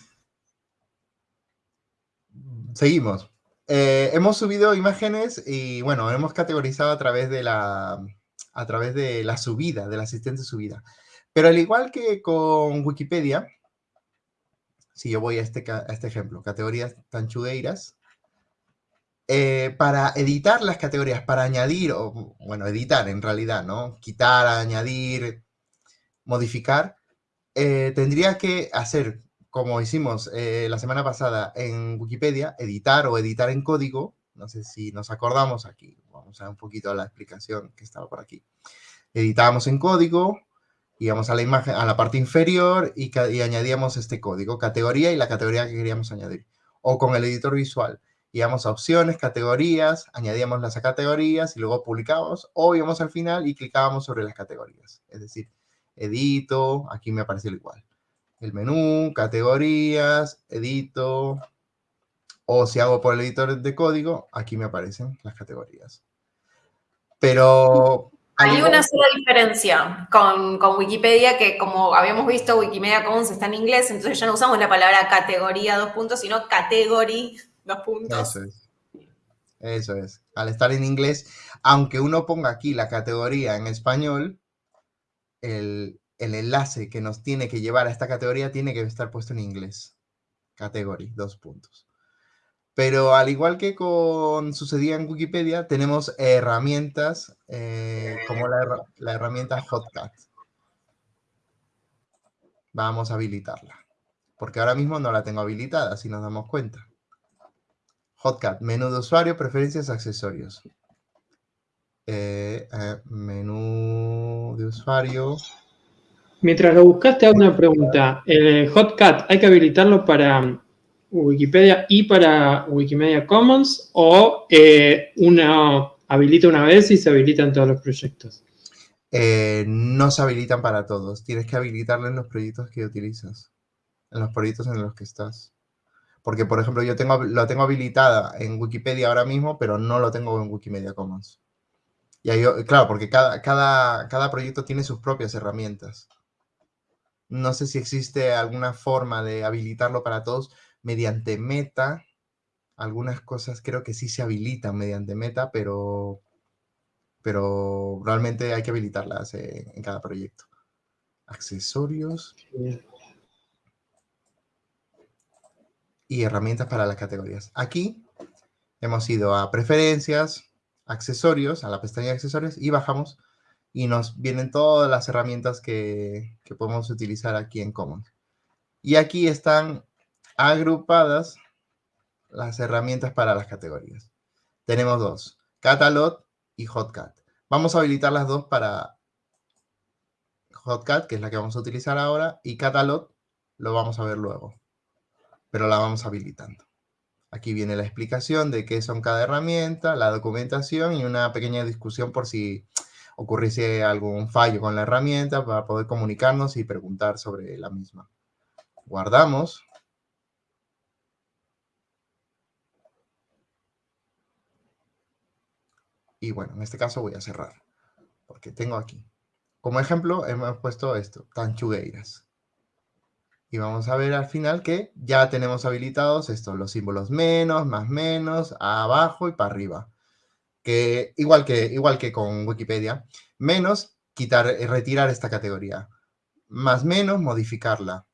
Seguimos. Eh, hemos subido imágenes y, bueno, hemos categorizado a través de la, a través de la subida, del asistente subida. Pero al igual que con Wikipedia, si yo voy a este, este ejemplo, categorías tanchudeiras, eh, para editar las categorías, para añadir, o bueno, editar en realidad, ¿no? Quitar, añadir, modificar, eh, tendría que hacer, como hicimos eh, la semana pasada en Wikipedia, editar o editar en código. No sé si nos acordamos aquí. Vamos a un poquito la explicación que estaba por aquí. Editamos en código, íbamos a la imagen, a la parte inferior y, añadíamos este código, categoría y la categoría que queríamos añadir. O con el editor visual, íbamos a opciones, categorías, añadíamos las categorías y luego publicábamos, o íbamos al final y clicábamos sobre las categorías. Es decir, edito, aquí me aparece igual. El menú, categorías, edito, o si hago por el editor de código, aquí me aparecen las categorías. Pero hay una sola diferencia con, Wikipedia, que como habíamos visto, Wikimedia Commons está en inglés, entonces ya no usamos la palabra categoría dos puntos, sino category dos puntos. Eso es. Eso es. Al estar en inglés, aunque uno ponga aquí la categoría en español, el, el enlace que nos tiene que llevar a esta categoría tiene que estar puesto en inglés. Category, dos puntos. Pero al igual que con sucedía en Wikipedia, tenemos herramientas eh, como la, herramienta Hotcat. Vamos a habilitarla. Porque ahora mismo no la tengo habilitada, si nos damos cuenta. Hotcat, menú de usuario, preferencias, accesorios. Eh, eh, menú de usuario. Mientras lo buscaste, hago una pregunta. ¿El Hotcat hay que habilitarlo para Wikipedia y para Wikimedia Commons o eh, una habilita una vez y se habilitan todos los proyectos? Eh, no se habilitan para todos. Tienes que habilitarlo en los proyectos que utilizas, en los proyectos en los que estás. Porque, por ejemplo, yo tengo, lo tengo habilitada en Wikipedia ahora mismo, pero no lo tengo en Wikimedia Commons. Y claro, porque cada, cada, cada proyecto tiene sus propias herramientas. No sé si existe alguna forma de habilitarlo para todos mediante meta. Algunas cosas creo que sí se habilitan mediante meta, pero, pero realmente hay que habilitarlas en, en cada proyecto. Accesorios. Y herramientas para las categorías. Aquí hemos ido a preferencias, accesorios, a la pestaña de accesorios y bajamos y nos vienen todas las herramientas que, podemos utilizar aquí en Commons. Y aquí están agrupadas las herramientas para las categorías. Tenemos dos, Catalog y Hotcat. Vamos a habilitar las dos para Hotcat, que es la que vamos a utilizar ahora, y Catalog lo vamos a ver luego, pero la vamos habilitando. Aquí viene la explicación de qué son cada herramienta, la documentación y una pequeña discusión por si ocurriese algún fallo con la herramienta para poder comunicarnos y preguntar sobre la misma. Guardamos. Y bueno, en este caso voy a cerrar, porque tengo aquí. Como ejemplo, hemos puesto esto, tanchugueiras. Y vamos a ver al final que ya tenemos habilitados estos, los símbolos menos, más menos, abajo y para arriba. Que igual que, igual que con Wikipedia, menos, quitar, eh, retirar esta categoría. Más menos, modificarla.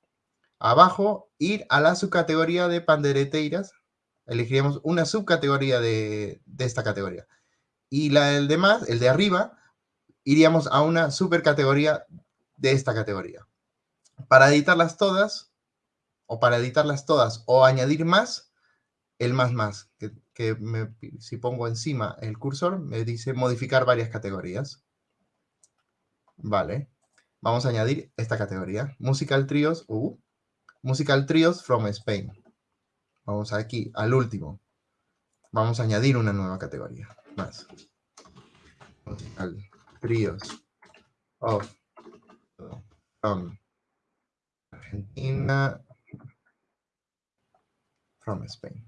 Abajo, ir a la subcategoría de pandereteiras. Elegiríamos una subcategoría de, de esta categoría. Y la del demás, el de arriba, iríamos a una supercategoría de esta categoría. Para editarlas todas, o para editarlas todas, o añadir más, el más más, que, si pongo encima el cursor, me dice modificar varias categorías. Vale. Vamos a añadir esta categoría. Musical Trios, uh, Musical Trios from Spain. Vamos aquí al último. Vamos a añadir una nueva categoría. Más. Trios of from Argentina, from Spain.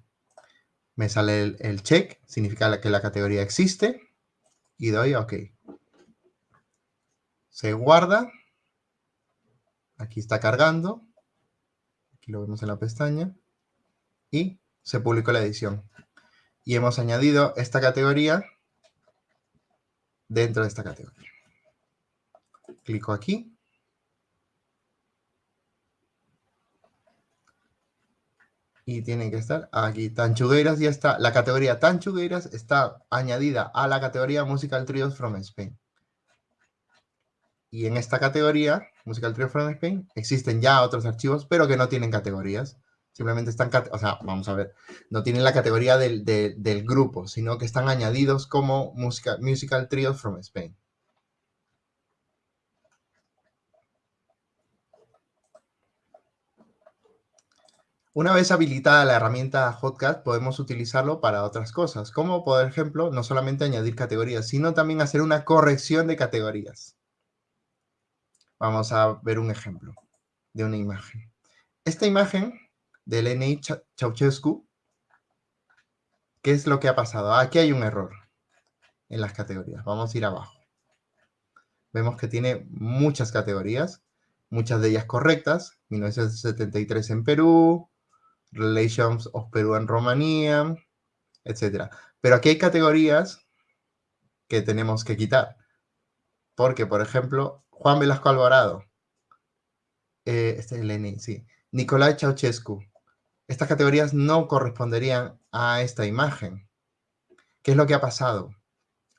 Me sale el, check, significa que la categoría existe, y doy OK. Se guarda, aquí está cargando, aquí lo vemos en la pestaña, y se publicó la edición. Y hemos añadido esta categoría dentro de esta categoría. Clico aquí y tienen que estar aquí. Tanchugueiras ya está, la categoría Tanchugueiras está añadida a la categoría Musical Trios from Spain. Y en esta categoría, Musical Trios from Spain, existen ya otros archivos, pero que no tienen categorías. Simplemente están, o sea, vamos a ver, no tienen la categoría del, del grupo, sino que están añadidos como musical, musical Trios from Spain. Una vez habilitada la herramienta Hotcat, podemos utilizarlo para otras cosas, como por ejemplo, no solamente añadir categorías, sino también hacer una corrección de categorías. Vamos a ver un ejemplo de una imagen. Esta imagen del N.I. Ceausescu, ¿qué es lo que ha pasado? Aquí hay un error en las categorías. Vamos a ir abajo. Vemos que tiene muchas categorías, muchas de ellas correctas. 1973 en Perú, Relations of Peru and Romania, etc. Pero aquí hay categorías que tenemos que quitar. Porque, por ejemplo, Juan Velasco Alvarado, eh, este es Lenin, sí, Nicolai Ceausescu. Estas categorías no corresponderían a esta imagen. ¿Qué es lo que ha pasado?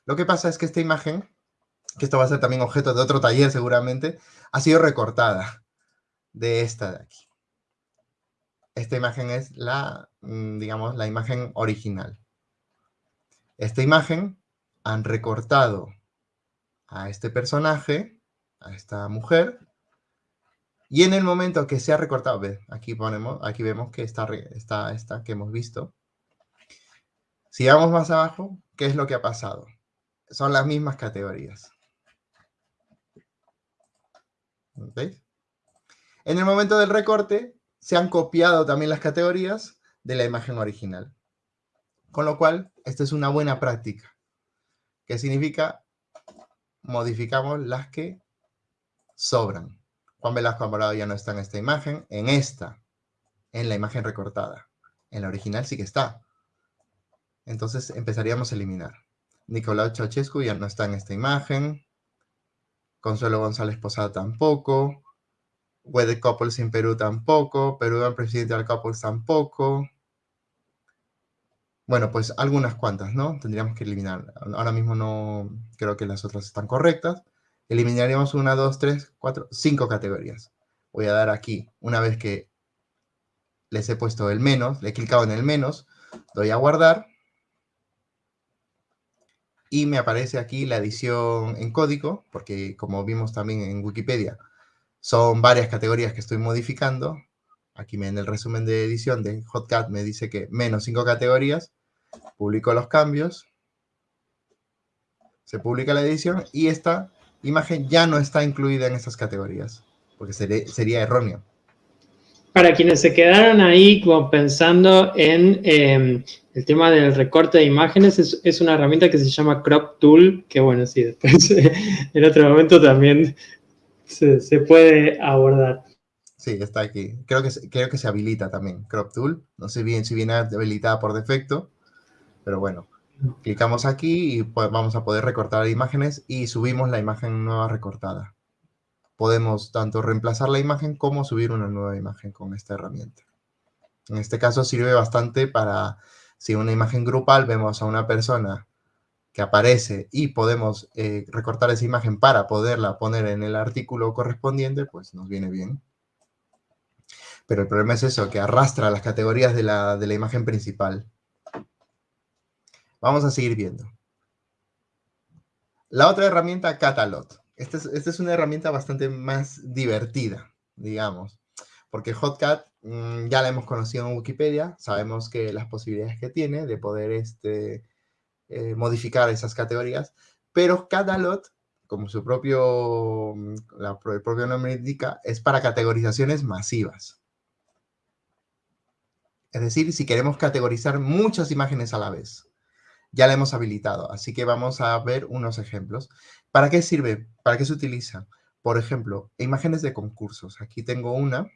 Lo que pasa es que esta imagen, que esto va a ser también objeto de otro taller seguramente, ha sido recortada de esta de aquí esta imagen es la, mm, digamos, la imagen original. Esta imagen han recortado a este personaje, a esta mujer, y en el momento que se ha recortado, aquí ponemos, aquí vemos que está esta, que hemos visto. Si vamos más abajo, ¿qué es lo que ha pasado? Son las mismas categorías. ¿Veis? En el momento del recorte, se han copiado también las categorías, de la imagen original. Con lo cual, esta es una buena práctica. ¿Qué significa? Modificamos las que sobran. Juan Velasco Alvarado ya no está en esta imagen, en esta, en la imagen recortada. En la original sí que está. Entonces empezaríamos a eliminar. Nicolau Ceausescu ya no está en esta imagen. Consuelo González Posada tampoco. Wedded Couples en Perú tampoco. Perú Presidential Couples tampoco. Bueno, pues algunas cuantas, ¿no? Tendríamos que eliminar. Ahora mismo no creo que las otras están correctas. Eliminaríamos una, dos, tres, cuatro, cinco categorías. Voy a dar aquí, una vez que les he puesto el menos, le he clicado en el menos, doy a guardar y me aparece aquí la edición en código, porque como vimos también en Wikipedia, son varias categorías que estoy modificando. Aquí en el resumen de edición de Hotcat me dice que menos cinco categorías. Publico los cambios. Se publica la edición y esta imagen ya no está incluida en estas categorías, porque sería erróneo. Para quienes se quedaron ahí como pensando en em, el tema del recorte de imágenes, es, una herramienta que se llama Crop Tool, que bueno, sí, después en otro momento también se, puede abordar. Sí, está aquí. Creo que, creo que se habilita también Crop Tool. No sé bien si viene habilitada por defecto, pero bueno. Clicamos aquí y vamos a poder recortar imágenes y subimos la imagen nueva recortada podemos tanto reemplazar la imagen como subir una nueva imagen con esta herramienta. En este caso sirve bastante para, si una imagen grupal vemos a una persona que aparece y podemos eh, recortar esa imagen para poderla poner en el artículo correspondiente, pues nos viene bien. Pero el problema es eso, que arrastra las categorías de la, de la imagen principal. Vamos a seguir viendo. La otra herramienta, Catalog. Esta es, una herramienta bastante más divertida, digamos, porque Hotcat mm, ya la hemos conocido en Wikipedia, sabemos que las posibilidades que tiene de poder este, eh, modificar esas categorías, pero Catalog, como su propio, mm, el propio nombre indica, es para categorizaciones masivas. Es decir, si queremos categorizar muchas imágenes a la vez ya la hemos habilitado, así que vamos a ver unos ejemplos. ¿Para qué sirve? ¿Para qué se utiliza? Por ejemplo, imágenes de concursos. Aquí tengo una,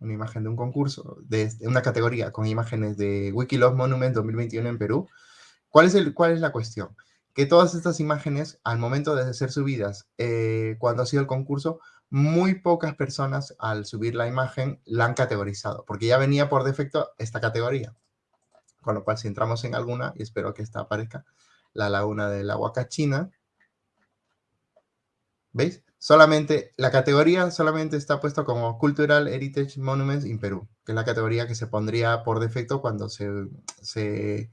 una imagen de un concurso, de, una categoría con imágenes de Wikiloc Monument 2021 en Perú. ¿Cuál es, el, ¿Cuál es la cuestión? Que todas estas imágenes, al momento de ser subidas, eh, cuando ha sido el concurso, muy pocas personas al subir la imagen la han categorizado, porque ya venía por defecto esta categoría. Con lo cual, si entramos en alguna, y espero que esta aparezca, la laguna del Huacachina, ¿veis? Solamente, la categoría solamente está puesta como Cultural Heritage Monuments in Perú, que es la categoría que se pondría por defecto cuando se, se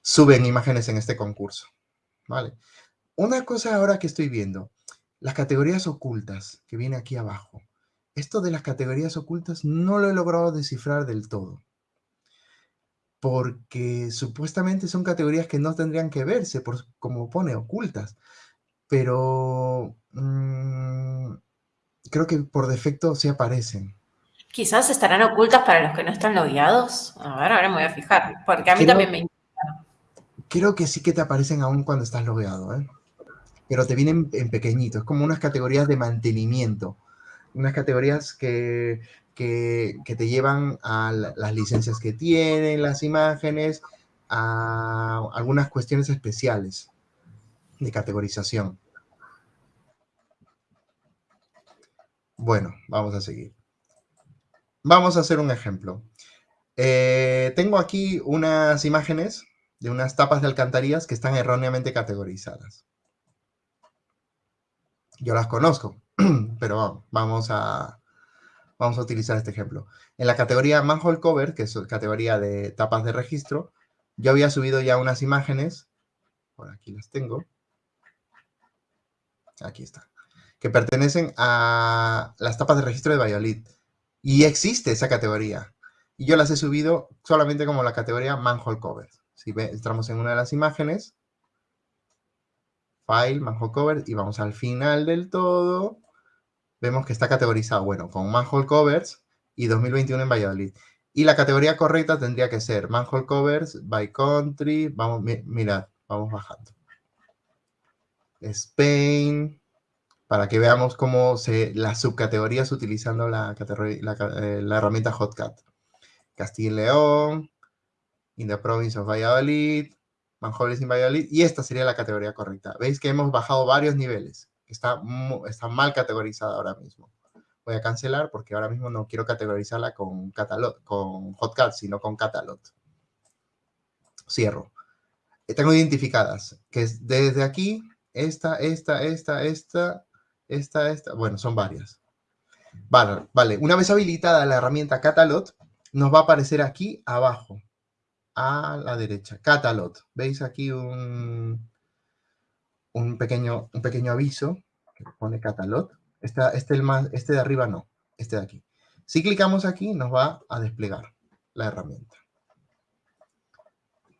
suben imágenes en este concurso, ¿vale? Una cosa ahora que estoy viendo, las categorías ocultas, que viene aquí abajo. Esto de las categorías ocultas no lo he logrado descifrar del todo porque supuestamente son categorías que no tendrían que verse, por, como pone, ocultas. Pero mm, creo que por defecto sí aparecen. Quizás estarán ocultas para los que no están logueados. A ver, ahora me voy a fijar, porque a mí también me interesa. Creo que sí que te aparecen aún cuando estás logueado, ¿eh? Pero te vienen en pequeñito, es como unas categorías de mantenimiento. Unas categorías que que, te llevan a las licencias que tienen las imágenes, a algunas cuestiones especiales de categorización. Bueno, vamos a seguir. Vamos a hacer un ejemplo. Eh, tengo aquí unas imágenes de unas tapas de alcantarillas que están erróneamente categorizadas. Yo las conozco, pero vamos a, Vamos a utilizar este ejemplo. En la categoría Manhole Cover, que es categoría de tapas de registro, yo había subido ya unas imágenes, por aquí las tengo, aquí está, que pertenecen a las tapas de registro de Valladolid. Y existe esa categoría. Y yo las he subido solamente como la categoría Manhole Cover. Si entramos en una de las imágenes, File, Manhole Cover, y vamos al final del todo, vemos que está categorizado, bueno, con manhole covers y 2021 en Valladolid. Y la categoría correcta tendría que ser manhole covers by country. Vamos, mirad, vamos bajando. Spain, para que veamos cómo se, las subcategorías utilizando la, eh, herramienta Hotcat. Castilla y León, in the province of Valladolid, manholes in Valladolid, y esta sería la categoría correcta. Veis que hemos bajado varios niveles. Está, está mal categorizada ahora mismo. Voy a cancelar porque ahora mismo no quiero categorizarla con, con Hotcat, sino con Catalog. Cierro. Tengo identificadas, que es desde aquí esta, esta, esta, esta, esta, esta, bueno, son varias. Vale, vale, una vez habilitada la herramienta Catalog, nos va a aparecer aquí abajo, a la derecha, Catalog. ¿Veis aquí un, un, pequeño, un pequeño aviso que pone Catalog? Este, este, el más, este de arriba no, este de aquí. Si clicamos aquí, nos va a desplegar la herramienta.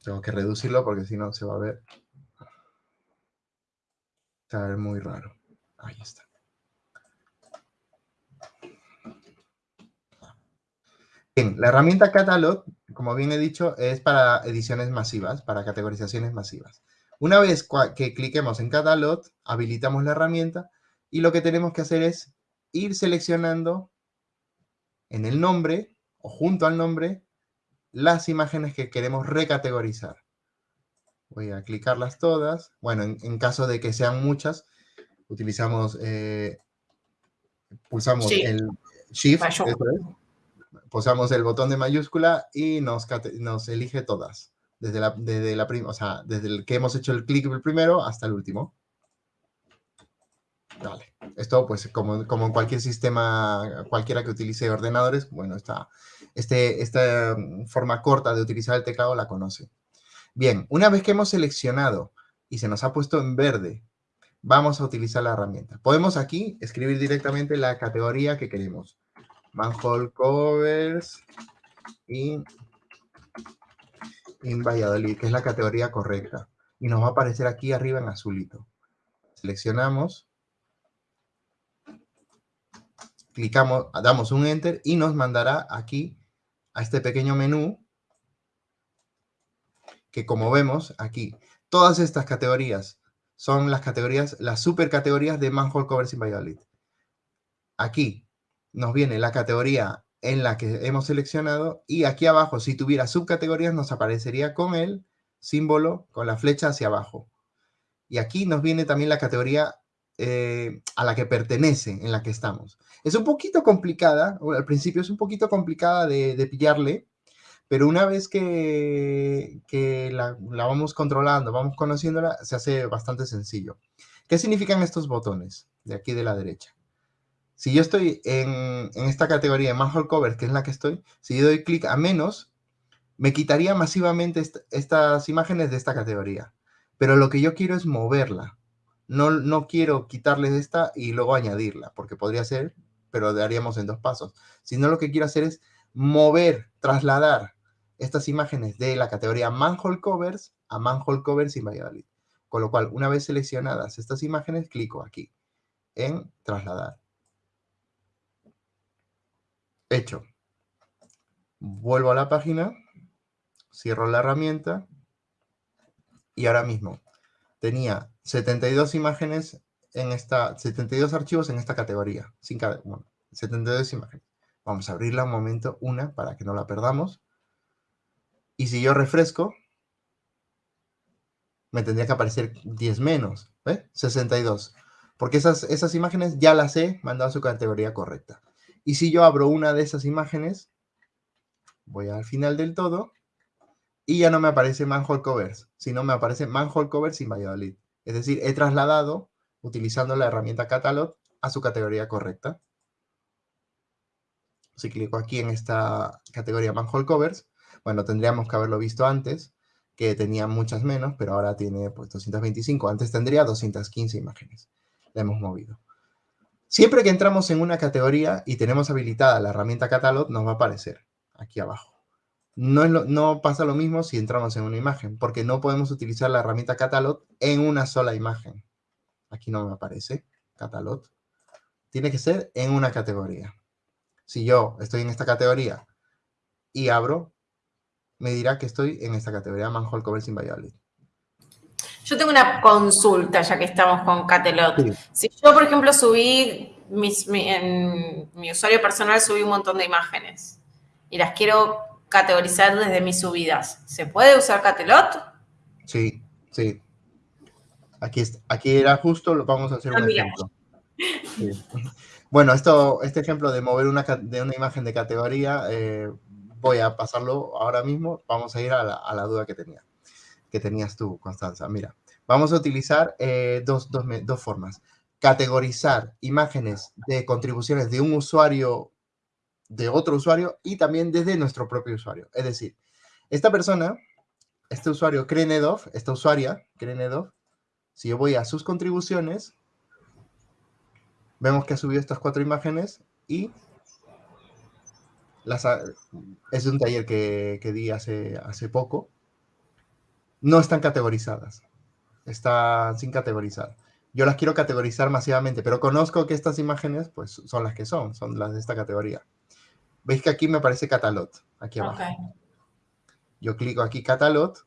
Tengo que reducirlo porque si no se va a ver Está muy raro. Ahí está. Bien, la herramienta Catalog, como bien he dicho, es para ediciones masivas, para categorizaciones masivas. Una vez que cliquemos en Catalog, habilitamos la herramienta y lo que tenemos que hacer es ir seleccionando en el nombre o junto al nombre las imágenes que queremos recategorizar. Voy a clicarlas todas. Bueno, en, caso de que sean muchas, utilizamos, eh, pulsamos el Shift, pulsamos el botón de mayúscula y nos, nos elige todas. Desde desde la o sea, desde el que hemos hecho el clic primero hasta el último. Vale. Esto, pues, como, como en cualquier sistema, cualquiera que utilice ordenadores, bueno, esta, este, esta forma corta de utilizar el teclado la conoce. Bien, una vez que hemos seleccionado y se nos ha puesto en verde, vamos a utilizar la herramienta. Podemos aquí escribir directamente la categoría que queremos. Manhole covers in, in Valladolid, que es la categoría correcta. Y nos va a aparecer aquí arriba en azulito. Seleccionamos. Clicamos, damos un Enter y nos mandará aquí a este pequeño menú que como vemos aquí, todas estas categorías son las categorías, las supercategorías de Manhole Covers in Valladolid. Aquí nos viene la categoría en la que hemos seleccionado y aquí abajo, si tuviera subcategorías, nos aparecería con el símbolo, con la flecha hacia abajo. Y aquí nos viene también la categoría eh, a la que pertenece, en la que estamos. Es un poquito complicada, al principio es un poquito complicada de, de pillarle, pero una vez que, la, vamos controlando, vamos conociéndola, se hace bastante sencillo. ¿Qué significan estos botones de aquí de la derecha? Si yo estoy en, esta categoría de Manhole Cover, que es la que estoy, si yo doy clic a menos, me quitaría masivamente estas imágenes de esta categoría. Pero lo que yo quiero es moverla. No, no quiero quitarles esta y luego añadirla, porque podría ser, pero haríamos en dos pasos. Sino lo que quiero hacer es mover, trasladar estas imágenes de la categoría Manhole Covers a Manhole Covers sin Valladolid. Con lo cual, una vez seleccionadas estas imágenes, clico aquí en trasladar. Hecho. Vuelvo a la página, cierro la herramienta y ahora mismo tenía 72 imágenes en esta, 72 archivos en esta categoría. Sin bueno, 72 imágenes. Vamos a abrirla un momento, una, para que no la perdamos. Y si yo refresco, me tendría que aparecer 10 menos, ¿eh? 62. Porque esas, esas imágenes ya las he mandado a su categoría correcta. Y si yo abro una de esas imágenes, voy al final del todo, y ya no me aparece Manhole Covers, sino me aparece Manhole Covers sin Valladolid. Es decir, he trasladado, utilizando la herramienta Catalog, a su categoría correcta. Si clico aquí en esta categoría Manhole Covers, bueno, tendríamos que haberlo visto antes, que tenía muchas menos, pero ahora tiene pues 225. Antes tendría 215 imágenes. La hemos movido. Siempre que entramos en una categoría y tenemos habilitada la herramienta Catalog, nos va a aparecer aquí abajo. No, pasa lo mismo si entramos en una imagen, porque no podemos utilizar la herramienta Catalog en una sola imagen. Aquí no me aparece Catalog. Tiene que ser en una categoría. Si yo estoy en esta categoría y abro, me dirá que estoy en esta categoría Manhole Covers Inviolate. Yo tengo una consulta, ya que estamos con Catelot. Si yo, por ejemplo, subí, en mi usuario personal subí un montón de imágenes y las quiero categorizar desde mis subidas, ¿se puede usar Catelot? Sí, sí. Aquí, aquí era justo, lo vamos a hacer un ejemplo. Bueno, esto, este ejemplo de mover una, de una imagen de categoría, eh, voy a pasarlo ahora mismo. Vamos a ir a la, duda que tenía, que tenías tú, Constanza. Mira, vamos a utilizar eh, dos, dos formas. Categorizar imágenes de contribuciones de un usuario, de otro usuario, y también desde nuestro propio usuario. Es decir, esta persona, este usuario Krenedov, esta usuaria Krenedov, si yo voy a sus contribuciones, vemos que ha subido estas cuatro imágenes y las es un taller que, di hace, hace poco. No están categorizadas. Están sin categorizar. Yo las quiero categorizar masivamente, pero conozco que estas imágenes pues, son las que son, son las de esta categoría. Veis que aquí me aparece Catalot, aquí abajo. Yo clico aquí Catalot,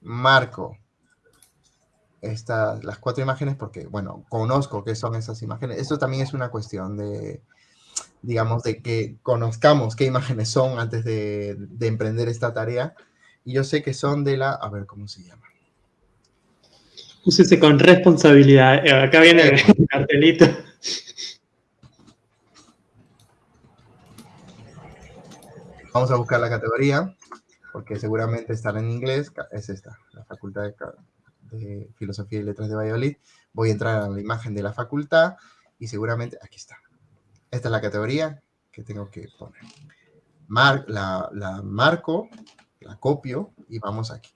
marco estas, las cuatro imágenes porque, bueno, conozco qué son esas imágenes. Esto también es una cuestión de, digamos, de que conozcamos qué imágenes son antes de, emprender esta tarea. Y yo sé que son de la, a ver cómo se llama. Úsese con responsabilidad. Eh, acá viene el cartelito. Vamos a buscar la categoría, porque seguramente estará en inglés. Es esta, la Facultad de de Filosofía y Letras de Valladolid, voy a entrar a la imagen de la facultad y seguramente, aquí está. Esta es la categoría que tengo que poner. Mar, la, la marco, la copio y vamos aquí.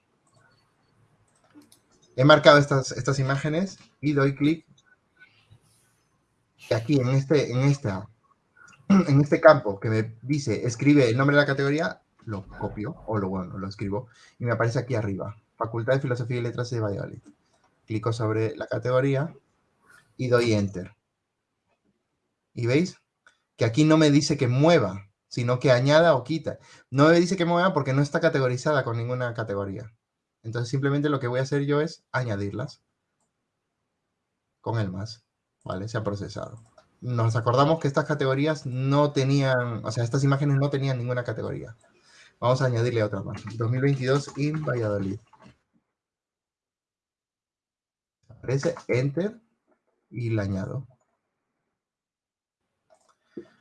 He marcado estas, estas imágenes y doy clic. Y aquí en este, en, esta, en este campo que me dice escribe el nombre de la categoría, lo copio o lo, bueno, lo escribo y me aparece aquí arriba. Facultad de Filosofía y Letras de Valladolid. Clico sobre la categoría y doy Enter. ¿Y veis? Que aquí no me dice que mueva, sino que añada o quita. No me dice que mueva porque no está categorizada con ninguna categoría. Entonces simplemente lo que voy a hacer yo es añadirlas con el más. ¿Vale? Se ha procesado. Nos acordamos que estas categorías no tenían, o sea, estas imágenes no tenían ninguna categoría. Vamos a añadirle otra más. 2022 in Valladolid. aparece Enter y la añado.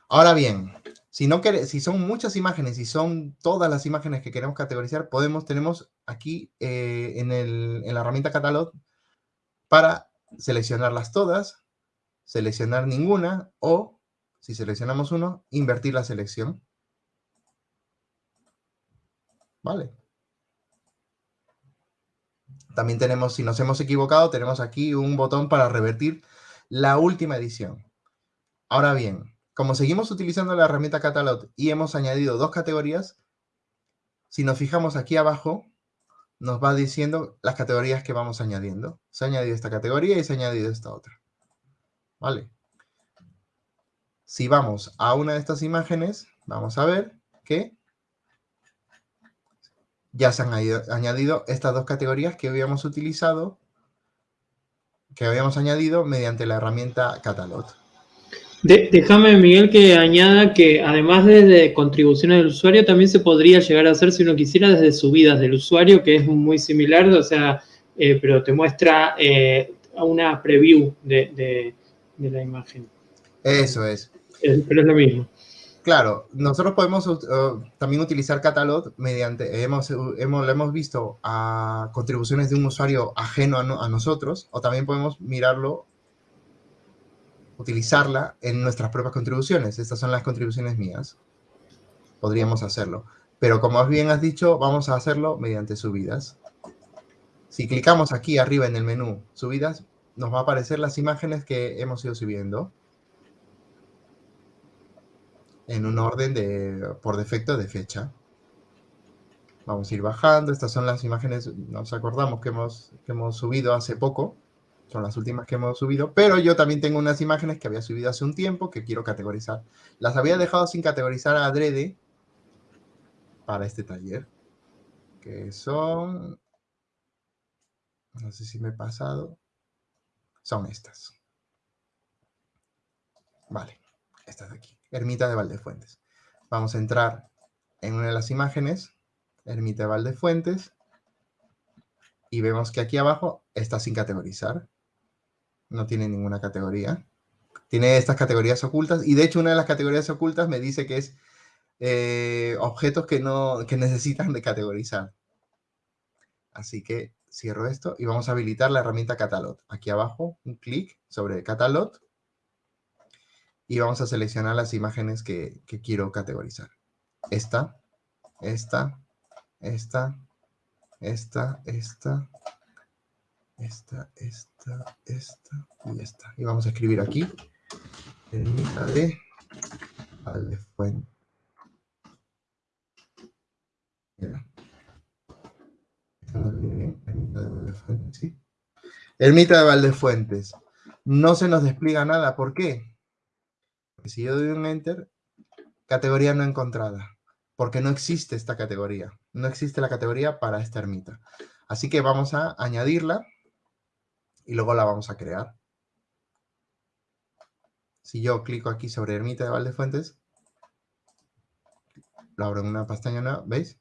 Ahora bien, si, no si son muchas imágenes y son todas las imágenes que queremos categorizar, podemos, tenemos aquí eh, en la herramienta Catalog para seleccionarlas todas, seleccionar ninguna o, si seleccionamos uno, invertir la selección. ¿Vale? También tenemos, si nos hemos equivocado, tenemos aquí un botón para revertir la última edición. Ahora bien, como seguimos utilizando la herramienta Catalog y hemos añadido dos categorías, si nos fijamos aquí abajo, nos va diciendo las categorías que vamos añadiendo. Se ha añadido esta categoría y se ha añadido esta otra. ¿Vale? Si vamos a una de estas imágenes, vamos a ver que ya se han añadido estas dos categorías que habíamos utilizado, que habíamos añadido mediante la herramienta Catalog. Déjame, Miguel, que añada que además de, contribuciones del usuario, también se podría llegar a hacer, si uno quisiera, desde subidas del usuario, que es muy similar, o sea, eh, pero te muestra eh, una preview de, la imagen. Eso es. Pero es lo mismo. Claro, nosotros podemos uh, también utilizar Catalog mediante, hemos, hemos, lo hemos visto a contribuciones de un usuario ajeno a, nosotros, o también podemos mirarlo, utilizarla en nuestras propias contribuciones. Estas son las contribuciones mías. Podríamos hacerlo. Pero como bien has dicho, vamos a hacerlo mediante subidas. Si clicamos aquí arriba en el menú subidas, nos va a aparecer las imágenes que hemos ido subiendo en un orden de, por defecto de fecha. Vamos a ir bajando. Estas son las imágenes, nos acordamos que hemos, que hemos subido hace poco. Son las últimas que hemos subido. Pero yo también tengo unas imágenes que había subido hace un tiempo que quiero categorizar. Las había dejado sin categorizar a adrede para este taller, que son, no sé si me he pasado, son estas. Vale, estas de aquí, Ermita de Valdefuentes. Vamos a entrar en una de las imágenes, Ermita de Valdefuentes, y vemos que aquí abajo está sin categorizar. No tiene ninguna categoría. Tiene estas categorías ocultas, y de hecho una de las categorías ocultas me dice que es eh, objetos que, no, que necesitan de categorizar. Así que cierro esto y vamos a habilitar la herramienta Catalog. Aquí abajo, un clic sobre Catalog y vamos a seleccionar las imágenes que, quiero categorizar. Esta, esta, esta, esta, esta, esta, esta, esta y esta. Y vamos a escribir aquí, de Valdefuente. Ermita de Valdefuentes. No se nos despliega nada. ¿Por qué? Porque si yo doy un Enter, categoría no encontrada. Porque no existe esta categoría. No existe la categoría para esta ermita. Así que vamos a añadirla y luego la vamos a crear. Si yo clico aquí sobre ermita de Valdefuentes, lo abro en una pestaña nueva, ¿veis?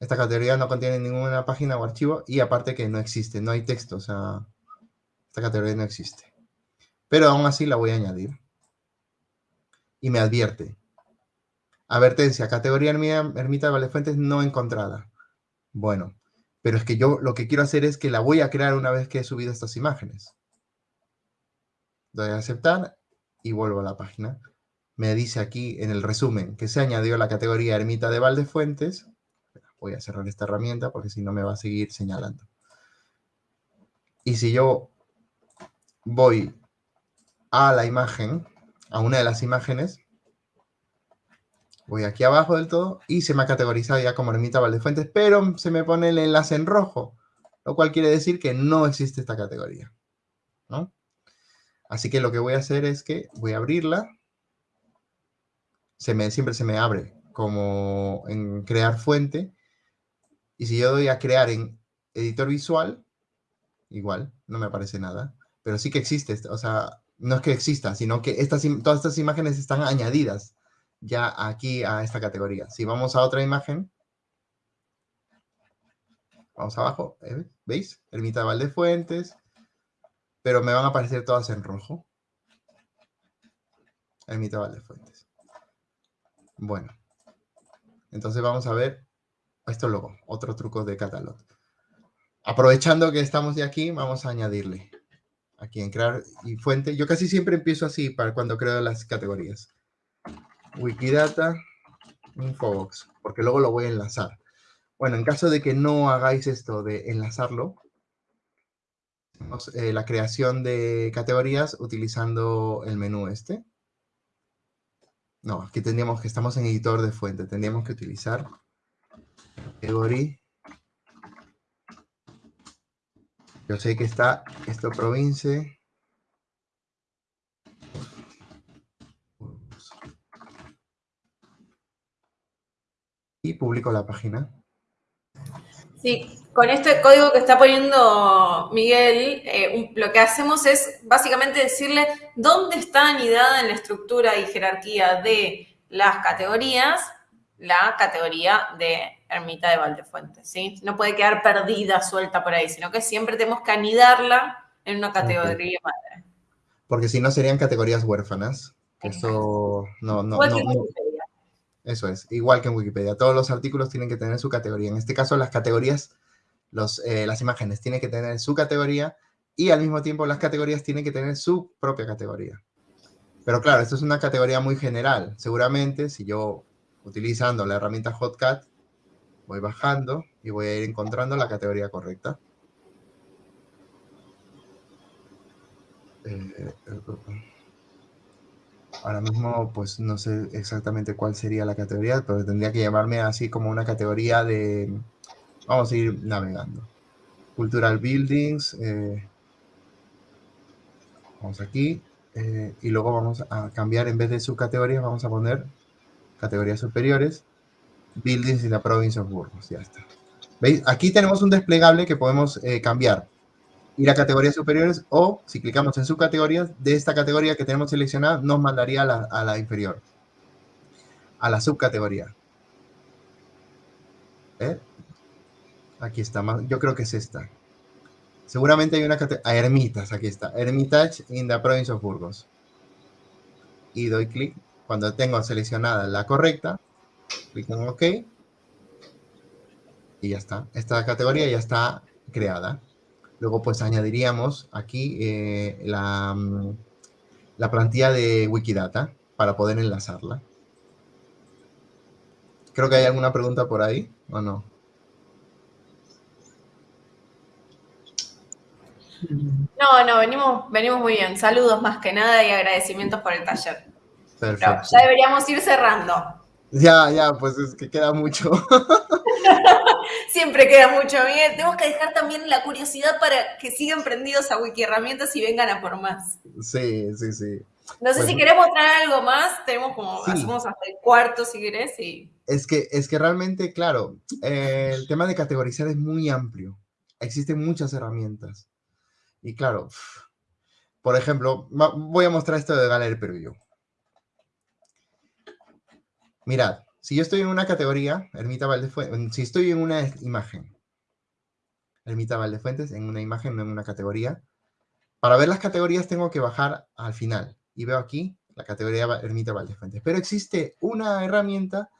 Esta categoría no contiene ninguna página o archivo y aparte que no existe, no hay texto, o sea, esta categoría no existe. Pero aún así la voy a añadir. Y me advierte. Advertencia, categoría ermita de Valefuentes no encontrada. Bueno, pero es que yo lo que quiero hacer es que la voy a crear una vez que he subido estas imágenes. Doy a aceptar y vuelvo a la página. Me dice aquí en el resumen que se añadió la categoría ermita de Valdefuentes voy a cerrar esta herramienta porque si no me va a seguir señalando. Y si yo voy a la imagen, a una de las imágenes, voy aquí abajo del todo y se me ha categorizado ya como ermita Valdefuentes, pero se me pone el enlace en rojo, lo cual quiere decir que no existe esta categoría. Así que lo que voy a hacer es que voy a abrirla. Se me, siempre se me abre como en crear fuente y si yo doy a crear en editor visual, igual, no me aparece nada. Pero sí que existe, o sea, no es que exista, sino que estas, todas estas imágenes están añadidas ya aquí a esta categoría. Si vamos a otra imagen, vamos abajo, ¿eh? ¿veis? Ermita de Valdefuentes, pero me van a aparecer todas en rojo. Ermita de Valdefuentes. Bueno, entonces vamos a ver esto luego, otro truco de Catalog. Aprovechando que estamos de aquí, vamos a añadirle aquí en crear y fuente. Yo casi siempre empiezo así para cuando creo las categorías. Wikidata, Infobox, porque luego lo voy a enlazar. Bueno, en caso de que no hagáis esto de enlazarlo, eh, la creación de categorías utilizando el menú este. No, aquí tendríamos que estamos en editor de fuente. Tendríamos que utilizar categoría. Yo sé que está esto provincia. Y publico la página. Sí, con este código que está poniendo Miguel, eh, lo que hacemos es básicamente decirle dónde está anidada en la estructura y jerarquía de las categorías la categoría de ermita de Valdefuentes, ¿sí? No puede quedar perdida, suelta por ahí, sino que siempre tenemos que anidarla en una categoría madre. Porque si no serían categorías huérfanas. Eso no, no, no, Eso es, igual que en Wikipedia. Todos los artículos tienen que tener su categoría. En este caso, las categorías, eh, las imágenes tienen que tener su categoría y al mismo tiempo las categorías tienen que tener su propia categoría. Pero claro, esto es una categoría muy general. Seguramente si yo utilizando la herramienta Hotcat, voy bajando y voy a ir encontrando la categoría correcta. Eh, ahora mismo, pues no sé exactamente cuál sería la categoría, pero tendría que llamarme así como una categoría de... Vamos a ir navegando. Cultural Buildings. Eh, vamos aquí. Eh, y luego vamos a cambiar, en vez de subcategorías, vamos a poner categorías superiores. Buildings in the province of Burgos, ya está. ¿Veis? Aquí tenemos un desplegable que podemos eh, cambiar. Ir a categorías superiores o, si clicamos en subcategorías, de esta categoría que tenemos seleccionada, nos mandaría a la, a la inferior, a la subcategoría. ¿Eh? Aquí está, yo creo que es esta. Seguramente hay una categoría, a Ermitas, aquí está, Hermitage in the province of Burgos. Y doy clic, cuando tengo seleccionada la correcta, clic en OK, y ya está. Esta categoría ya está creada. Luego pues añadiríamos aquí eh, la, mm, la plantilla de Wikidata para poder enlazarla. Creo que hay alguna pregunta por ahí, ¿o no? No, no, venimos, venimos muy bien. Saludos más que nada y agradecimientos por el taller. Perfecto. ya deberíamos ir cerrando. Ya, ya, pues es que queda mucho. Siempre queda mucho. Bien. Tenemos que dejar también la curiosidad para que sigan prendidos a Wiki Herramientas y vengan a por más. Sí, sí, sí. No sé si queremos traer algo más. Tenemos como, hacemos hasta el cuarto si querés. Y... Es, que, es que realmente, claro, eh, el tema de categorizar es muy amplio. Existen muchas herramientas. Y claro, por ejemplo, voy a mostrar esto de Gallery Preview. Mirad, si yo estoy en una categoría, Ermita Valdefuentes, si estoy en una imagen, Ermita Valdefuentes, en una imagen, no en una categoría, para ver las categorías tengo que bajar al final. Y veo aquí la categoría Ermita Valdefuentes. Pero existe una herramienta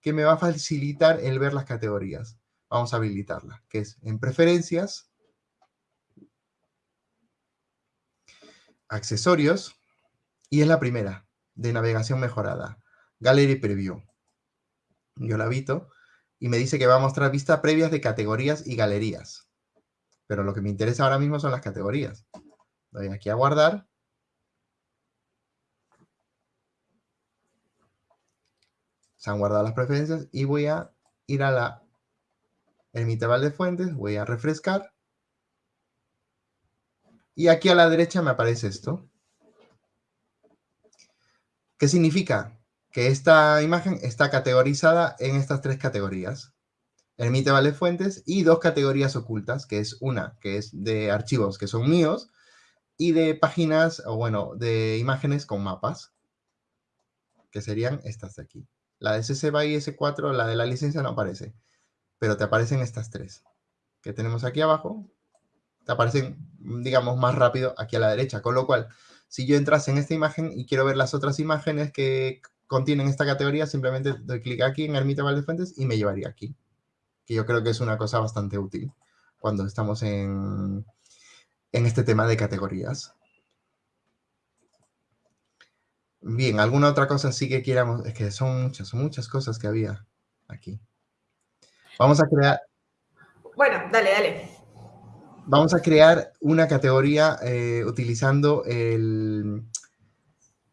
que me va a facilitar el ver las categorías. Vamos a habilitarla, que es en preferencias, accesorios, y es la primera, de navegación mejorada, Gallery Preview. Yo la habito y me dice que va a mostrar vistas previas de categorías y galerías. Pero lo que me interesa ahora mismo son las categorías. Doy aquí a guardar. Se han guardado las preferencias y voy a ir a la Ermita de Fuentes, voy a refrescar y aquí a la derecha me aparece esto. ¿Qué significa? Que esta imagen está categorizada en estas tres categorías. Ermite Vale Fuentes y dos categorías ocultas, que es una, que es de archivos que son míos, y de páginas, o bueno, de imágenes con mapas, que serían estas de aquí. La de CC BY S4, la de la licencia no aparece, pero te aparecen estas tres que tenemos aquí abajo, te aparecen, digamos, más rápido aquí a la derecha. Con lo cual, si yo entrase en esta imagen y quiero ver las otras imágenes que contienen esta categoría, simplemente doy clic aquí en Ermita Valdefuentes y me llevaría aquí. Que yo creo que es una cosa bastante útil cuando estamos en, en este tema de categorías. Bien, ¿alguna otra cosa sí que quieramos? Es que son muchas, son muchas cosas que había aquí. Vamos a crear... Bueno, dale, dale vamos a crear una categoría eh, utilizando el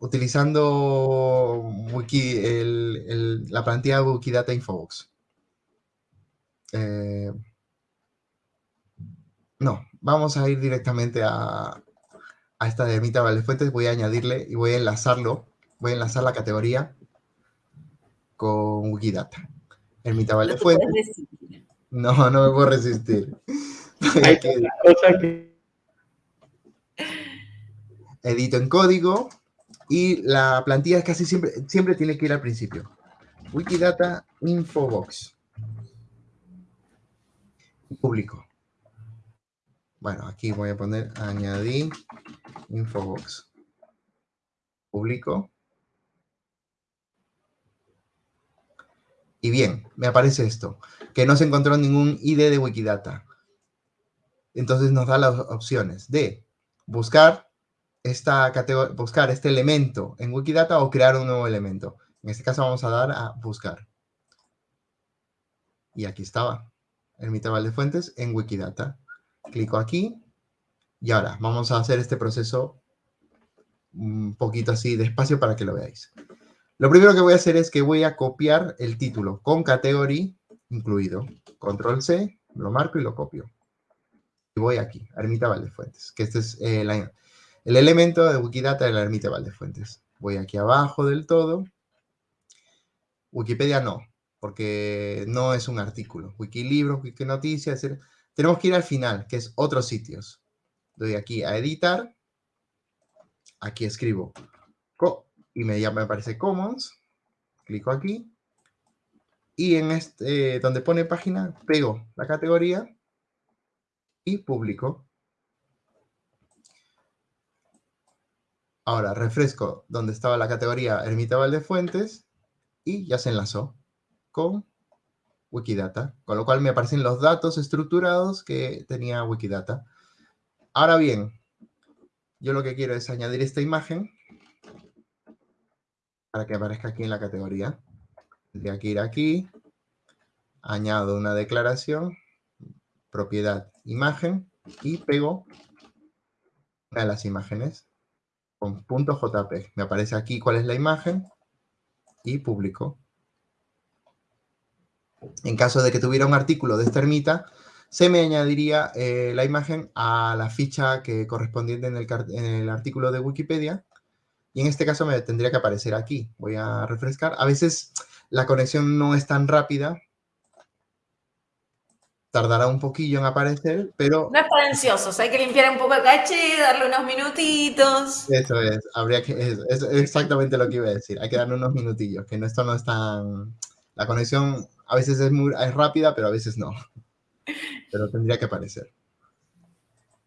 utilizando Wiki, la plantilla de Wikidata Infobox. Eh, no, vamos a ir directamente a, a esta de Ermita Valdefuentes. Voy a añadirle y voy a enlazarlo. Voy a enlazar la categoría con Wikidata. Ermita Valdefuentes. No, no me puedo resistir. Hay cosa que... Edito en código y la plantilla casi siempre, siempre tiene que ir al principio. Wikidata Infobox. Público. Bueno, aquí voy a poner añadir Infobox. Público. Y bien, me aparece esto, que no se encontró ningún ID de Wikidata. Entonces nos da las opciones de buscar, esta buscar este elemento en Wikidata o crear un nuevo elemento. En este caso vamos a dar a buscar. Y aquí estaba, el de fuentes en Wikidata. Clico aquí y ahora vamos a hacer este proceso un poquito así despacio para que lo veáis. Lo primero que voy a hacer es que voy a copiar el título con category incluido. Control C, lo marco y lo copio y voy aquí, Ermita Valdefuentes, que este es eh, el elemento de Wikidata de la Ermita Valdefuentes. Voy aquí abajo del todo. Wikipedia no, porque no es un artículo. Wikilibros, Wikinoticias, tenemos que ir al final, que es otros sitios. Doy aquí a editar, aquí escribo y me, ya me aparece Commons, clico aquí, y en este, donde pone página, pego la categoría y publico. Ahora refresco donde estaba la categoría Ermita Valdefuentes y ya se enlazó con Wikidata, con lo cual me aparecen los datos estructurados que tenía Wikidata. Ahora bien, yo lo que quiero es añadir esta imagen para que aparezca aquí en la categoría. Tendría que ir aquí, añado una declaración, propiedad, imagen, y pego una de las imágenes con .jpg. Me aparece aquí cuál es la imagen y publico. En caso de que tuviera un artículo de esta ermita, se me añadiría eh, la imagen a la ficha que correspondiente en el, en el, artículo de Wikipedia. Y en este caso me tendría que aparecer aquí. Voy a refrescar. A veces la conexión no es tan rápida. Tardará un poquillo en aparecer, pero... No es para ansiosos, hay que limpiar un poco el caché, darle unos minutitos. Eso es, habría que... Es, exactamente lo que iba a decir. Hay que darle unos minutillos, que esto no es tan... La conexión a veces es, muy, es rápida, pero a veces no pero tendría que aparecer.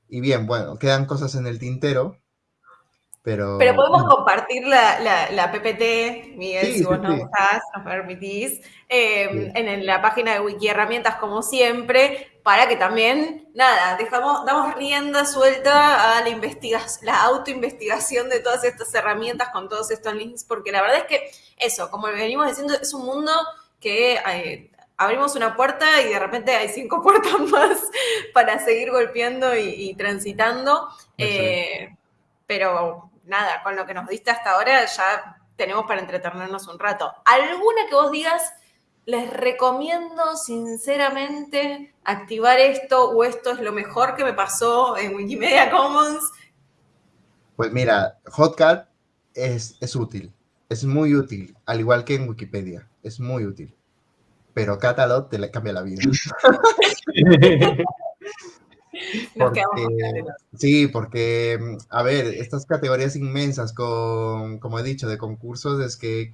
Y bien, bueno, quedan cosas en el tintero, pero... Pero podemos compartir la, la, PPT, Miguel, si vos nos nos permitís, em, en la página de Wiki Herramientas, como siempre, para que también, nada, dejamos, damos rienda suelta a la investigación, la autoinvestigación de todas estas herramientas con todos estos links, porque la verdad es que eso, como venimos diciendo, es un mundo que eh, abrimos una puerta y de repente hay cinco puertas más para seguir golpeando y, transitando. Eh, pero nada, con lo que nos diste hasta ahora ya tenemos para entretenernos un rato. ¿Alguna que vos digas, les recomiendo sinceramente activar esto o esto es lo mejor que me pasó en Wikimedia Commons? Pues mira, Hotcat es, es útil, es muy útil, al igual que en Wikipedia, es muy útil pero Catalog te le cambia la vida. sí, porque, a ver, estas categorías inmensas con, como he dicho, de concursos, es que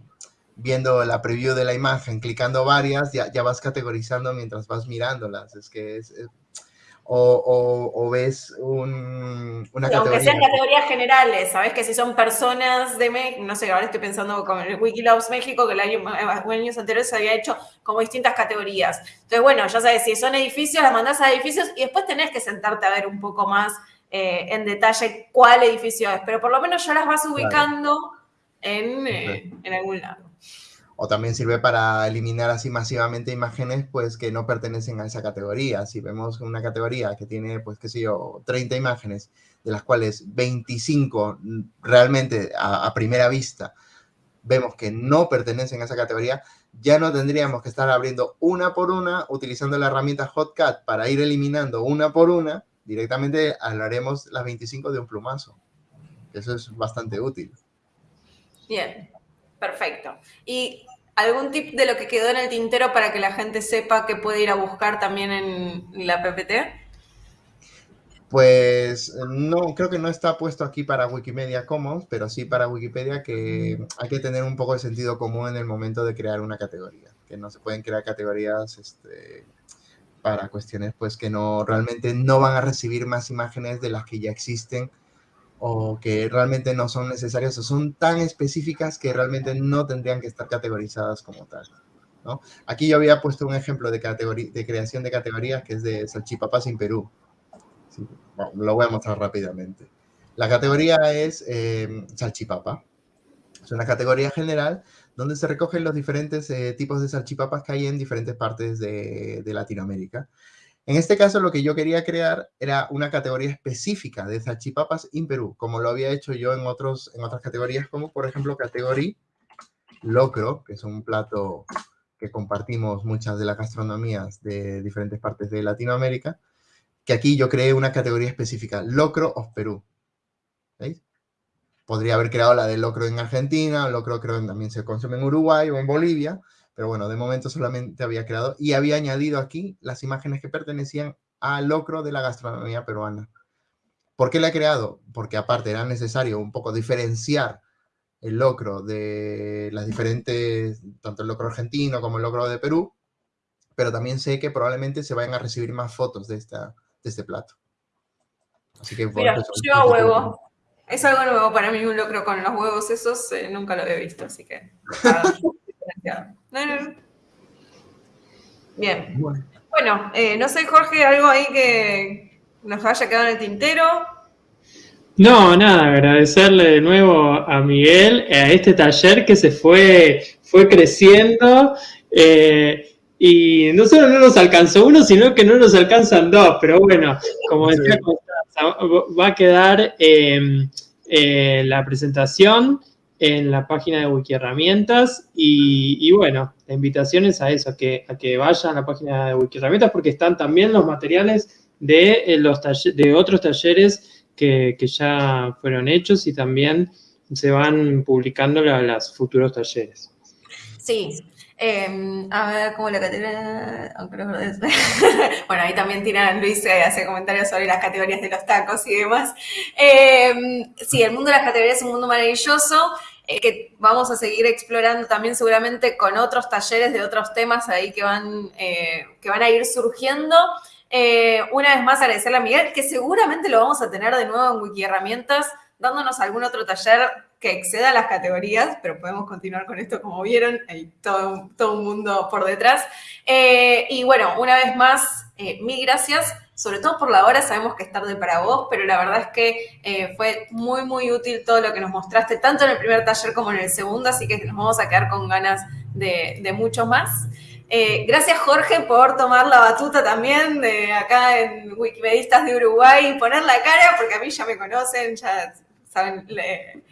viendo la preview de la imagen, clicando varias, ya, ya vas categorizando mientras vas mirándolas. Es que es, o, ves un, una categoría. Aunque sean categorías generales, ¿sabes? Que si son personas de México, no sé, ahora estoy pensando con el Wikiloves México, que el año, años anteriores se había hecho como distintas categorías. Entonces, bueno, ya sabes, si son edificios, las mandás a edificios y después tenés que sentarte a ver un poco más eh, en detalle cuál edificio es, pero por lo menos ya las vas ubicando en, eh, en algún lado o también sirve para eliminar así masivamente imágenes pues que no pertenecen a esa categoría. Si vemos una categoría que tiene pues qué sé yo, 30 imágenes, de las cuales 25 realmente a, primera vista vemos que no pertenecen a esa categoría, ya no tendríamos que estar abriendo una por una utilizando la herramienta Hotcat para ir eliminando una por una, directamente hablaremos las 25 de un plumazo. Eso es bastante útil. Bien, perfecto. Y ¿Algún tip de lo que quedó en el tintero para que la gente sepa que puede ir a buscar también en la PPT? Pues no, creo que no está puesto aquí para Wikimedia Commons, pero sí para Wikipedia que hay que tener un poco de sentido común en el momento de crear una categoría, que no se pueden crear categorías este, para cuestiones pues que no realmente no van a recibir más imágenes de las que ya existen o que realmente no son necesarias o son tan específicas que realmente no tendrían que estar categorizadas como tal. ¿no? Aquí yo había puesto un ejemplo de, de creación de categorías que es de salchipapas en Perú. lo voy a mostrar rápidamente. La categoría es eh, salchipapa. Es una categoría general donde se recogen los diferentes eh, tipos de salchipapas que hay en diferentes partes de, de Latinoamérica. En este caso, lo que yo quería crear era una categoría específica de salchipapas en Perú, como lo había hecho yo en, otros, en otras categorías, como por ejemplo categoría locro, que es un plato que compartimos muchas de las gastronomías de diferentes partes de Latinoamérica, que aquí yo creé una categoría específica, locro of Perú. ¿Veis? Podría haber creado la de locro en Argentina, locro creo que también se consume en Uruguay o en Bolivia, pero bueno, de momento solamente había creado y había añadido aquí las imágenes que pertenecían al locro de la gastronomía peruana. ¿Por qué la he creado? Porque aparte era necesario un poco diferenciar el locro de las diferentes, tanto el locro argentino como el locro de Perú, pero también sé que probablemente se vayan a recibir más fotos de, esta, de este plato. Así que Mira, yo huevo. Es algo nuevo para mí, un locro con los huevos esos, eh, nunca lo había visto, así que... Bien. Bueno, eh, no sé, Jorge, algo ahí que nos haya quedado en el tintero. No, nada, agradecerle de nuevo a Miguel, a este taller que se fue, fue creciendo. Eh, y no solo no nos alcanzó uno, sino que no nos alcanzan dos. Pero bueno, como decía va a quedar eh, la presentación en la página de Wikiherramientas y, y bueno, la invitación es a eso, a que, a que vayan a la página de Wikiherramientas porque están también los materiales de, eh, los de otros talleres que, ya fueron hechos y también se van publicando los futuros talleres. Sí, em, a ver, ¿cómo la categoría? bueno, ahí también tiran Luis eh, hace comentarios sobre las categorías de los tacos y demás. Em, sí, el mundo de las categorías es un mundo maravilloso eh, que vamos a seguir explorando también seguramente con otros talleres de otros temas ahí que van, eh, que van a ir surgiendo. Eh, una vez más agradecerle a Miguel, que seguramente lo vamos a tener de nuevo en Wiki Herramientas, dándonos algún otro taller que exceda las categorías, pero podemos continuar con esto como vieron, hay todo, todo un mundo por detrás. y bueno, una vez más, mil gracias sobre todo por la hora, sabemos que es tarde para vos, pero la verdad es que eh, fue muy, muy útil todo lo que nos mostraste, tanto en el primer taller como en el segundo, así que nos vamos a quedar con ganas de, de mucho más. Eh, gracias Jorge por tomar la batuta también de acá en Wikimedistas de Uruguay y poner la cara, porque a mí ya me conocen, ya saben eh,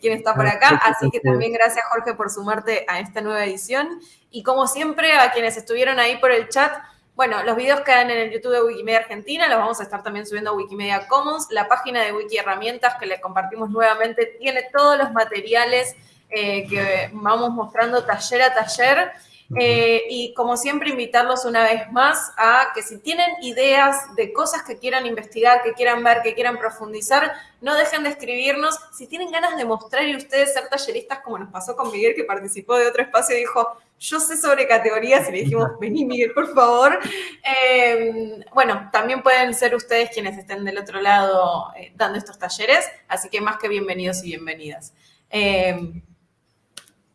quién está por acá. Así que también gracias Jorge por sumarte a esta nueva edición. Y como siempre, a quienes estuvieron ahí por el chat, bueno, los videos quedan en el YouTube de Wikimedia Argentina, los vamos a estar también subiendo a Wikimedia Commons. La página de Wiki Herramientas que le compartimos nuevamente tiene todos los materiales eh, que vamos mostrando taller a taller. Eh, y como siempre, invitarlos una vez más a que si tienen ideas de cosas que quieran investigar, que quieran ver, que quieran profundizar, no dejen de escribirnos. Si tienen ganas de mostrar y ustedes ser talleristas, como nos pasó con Miguel, que participó de otro espacio y dijo, yo sé sobre categorías, y le dijimos, vení Miguel, por favor. Eh, bueno, también pueden ser ustedes quienes estén del otro lado eh, dando estos talleres, así que más que bienvenidos y bienvenidas.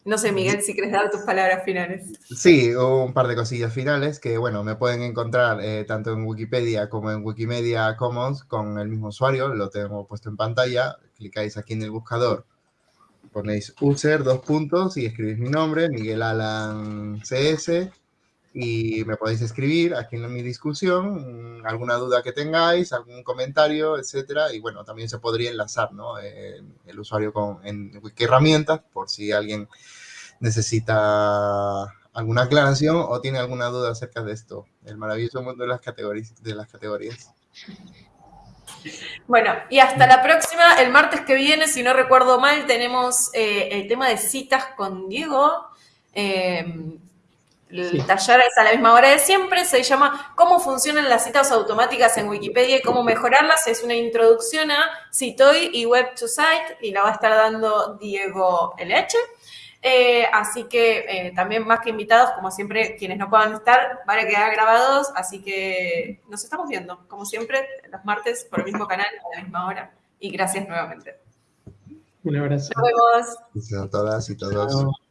No sé, Miguel, si quieres dar tus palabras finales. Sí, un par de cosillas finales que, bueno, me pueden encontrar eh, tanto en Wikipedia como en Wikimedia Commons con el mismo usuario, lo tengo puesto en pantalla, clicáis aquí en el buscador, ponéis user, dos puntos y escribís mi nombre, Miguel Alan CS, y me podéis escribir aquí en mi discusión, mm, alguna duda que tengáis, algún comentario, etcétera, y bueno, también se podría enlazar, ¿no? El usuario con, en Wiki Herramientas, por si alguien necesita alguna aclaración o tiene alguna duda acerca de esto, el maravilloso mundo de las categorías. De las categorías. Bueno, y hasta la próxima. El martes que viene, si no recuerdo mal, tenemos eh, el tema de citas con Diego. Eh, el taller es a la misma hora de siempre, se llama ¿Cómo funcionan las citas automáticas en Wikipedia y cómo mejorarlas? Es una introducción a Citoy y Web to Site y la va a estar dando Diego LH. Eh, así que eh, también más que invitados, como siempre, quienes no puedan estar, van a quedar grabados. Así que nos estamos viendo, como siempre, los martes por el mismo canal a la misma hora. Y gracias nuevamente. Un abrazo. Nos vemos. Gracias a todas y todos.